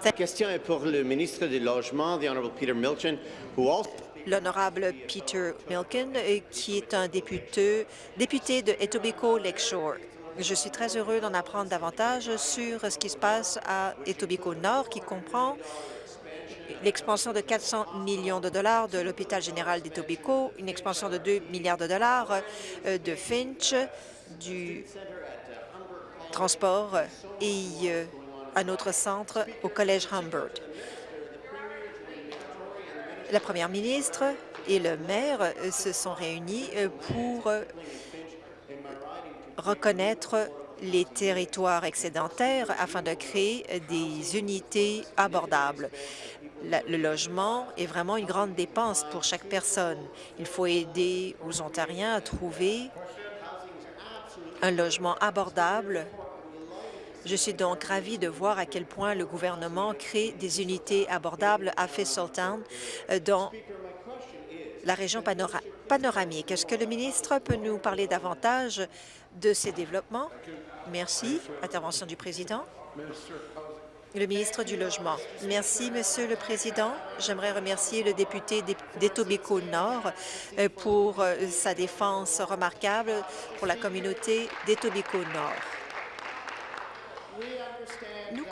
La question est pour le ministre du Logement, the Honorable Peter Milton, who also L'honorable Peter Milken, euh, qui est un député, député de Etobicoke Lakeshore. Je suis très heureux d'en apprendre davantage sur ce qui se passe à Etobicoke Nord, qui comprend l'expansion de 400 millions de dollars de l'hôpital général d'Etobicoke, une expansion de 2 milliards de dollars euh, de Finch, du transport et euh, un autre centre au Collège Humbert. La première ministre et le maire euh, se sont réunis euh, pour euh, reconnaître les territoires excédentaires afin de créer des unités abordables. Le logement est vraiment une grande dépense pour chaque personne. Il faut aider aux Ontariens à trouver un logement abordable je suis donc ravie de voir à quel point le gouvernement crée des unités abordables à Thistledown euh, dans la région panora- panoramique. Est-ce que le ministre peut nous parler davantage de ces développements? Merci. Intervention du président. Le ministre du Logement. Merci, Monsieur le Président. J'aimerais remercier le député d'É- d'Etobicoke Nord euh, pour euh, sa défense remarquable pour la communauté d'Etobicoke Nord. Nous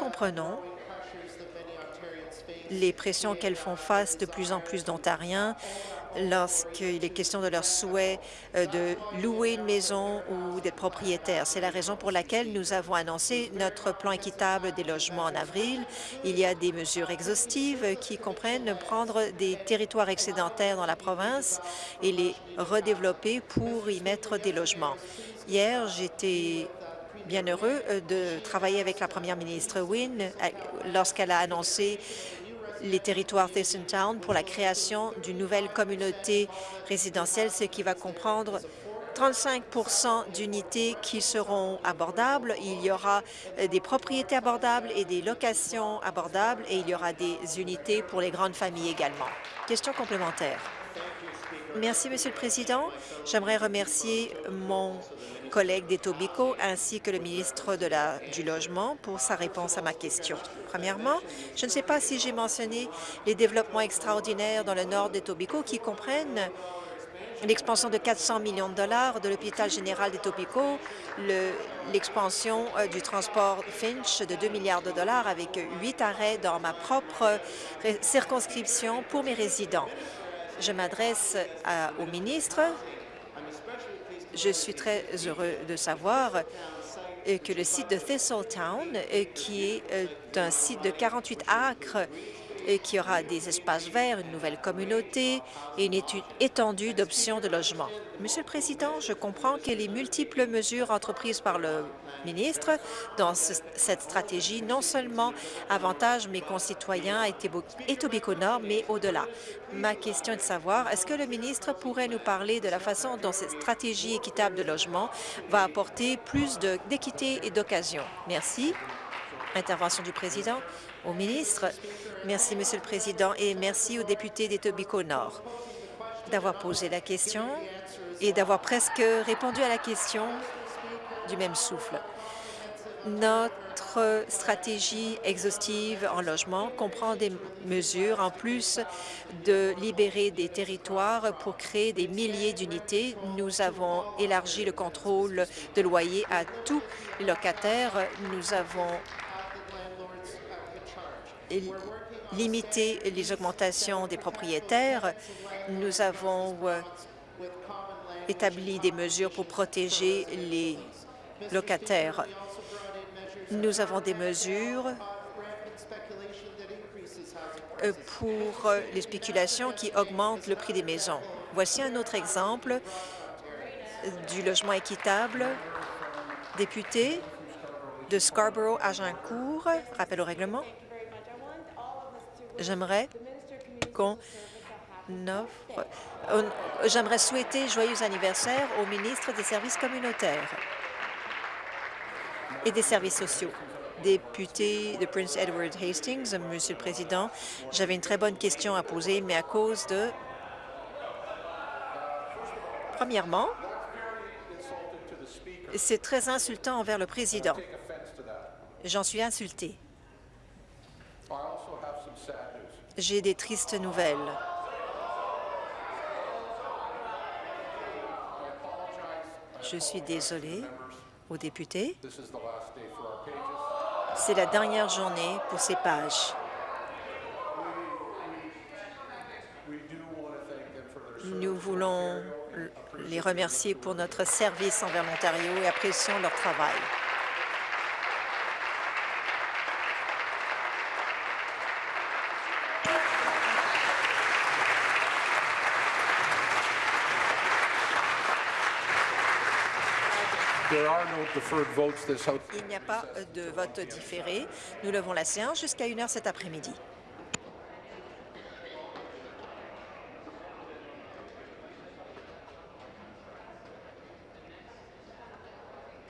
comprenons les pressions qu'elles font face de plus en plus d'Ontariens lorsqu'il est question de leur souhait euh, de louer une maison ou d'être propriétaire. C'est la raison pour laquelle nous avons annoncé notre plan équitable des logements en avril. Il y a des mesures exhaustives qui comprennent prendre des territoires excédentaires dans la province et les redévelopper pour y mettre des logements. Hier, j'étais bien heureux euh, de travailler avec la première ministre Wynne euh, lorsqu'elle a annoncé les territoires Thistle Town pour la création d'une nouvelle communauté résidentielle, ce qui va comprendre 35% d'unités qui seront abordables. Il y aura euh, des propriétés abordables et des locations abordables et il y aura des unités pour les grandes familles également. Question complémentaire. Merci, Monsieur le Président. J'aimerais remercier mon collègue d'Etobicoke ainsi que le ministre du Logement pour sa réponse à ma question. Premièrement, je ne sais pas si j'ai mentionné les développements extraordinaires dans le nord d'Etobicoke qui comprennent l'expansion de 400 millions de dollars de l'hôpital général le- l'expansion euh, du transport Finch de 2 milliards de dollars avec huit arrêts dans ma propre ré- circonscription pour mes résidents. Je m'adresse à- au ministre. Je suis très heureux de savoir euh, que le site de Thistletown, euh, qui est euh, un site de 48 acres, qui aura des espaces verts, une nouvelle communauté et une étude étendue d'options de logement. Monsieur le Président, je comprends que les multiples mesures entreprises par le ministre dans ce- cette stratégie non seulement avantagent mes concitoyens à Etobicoke Nord, mais au-delà. Ma question est de savoir, est-ce que le ministre pourrait nous parler de la façon dont cette stratégie équitable de logement va apporter plus d'équité et d'occasion? Merci. Intervention du président au ministre. Merci, Monsieur le Président, et merci aux députés d'Etobicoke Nord d'avoir posé la question et d'avoir presque répondu à la question du même souffle. Notre stratégie exhaustive en logement comprend des mesures en plus de libérer des territoires pour créer des milliers d'unités. Nous avons élargi le contrôle de loyer à tous les locataires. Nous avons limiter les augmentations des propriétaires. Nous avons euh, établi des mesures pour protéger les locataires. Nous avons des mesures euh, pour euh, les spéculations qui augmentent le prix des maisons. Voici un autre exemple du logement équitable. Député de Scarborough-Agincourt, rappel au règlement. J'aimerais qu'on offre... J'aimerais souhaiter joyeux anniversaire au ministre des Services communautaires et des services sociaux. Député de Prince Edward Hastings, Monsieur le Président, j'avais une très bonne question à poser, mais à cause de... Premièrement, c'est très insultant envers le président. J'en suis insulté. J'ai des tristes nouvelles. Je suis désolé députés. C'est la dernière journée pour ces pages. Nous voulons les remercier pour notre service envers l'Ontario et apprécions leur travail. Il n'y a pas de vote différé. Nous levons la séance jusqu'à 1 heure cet après-midi.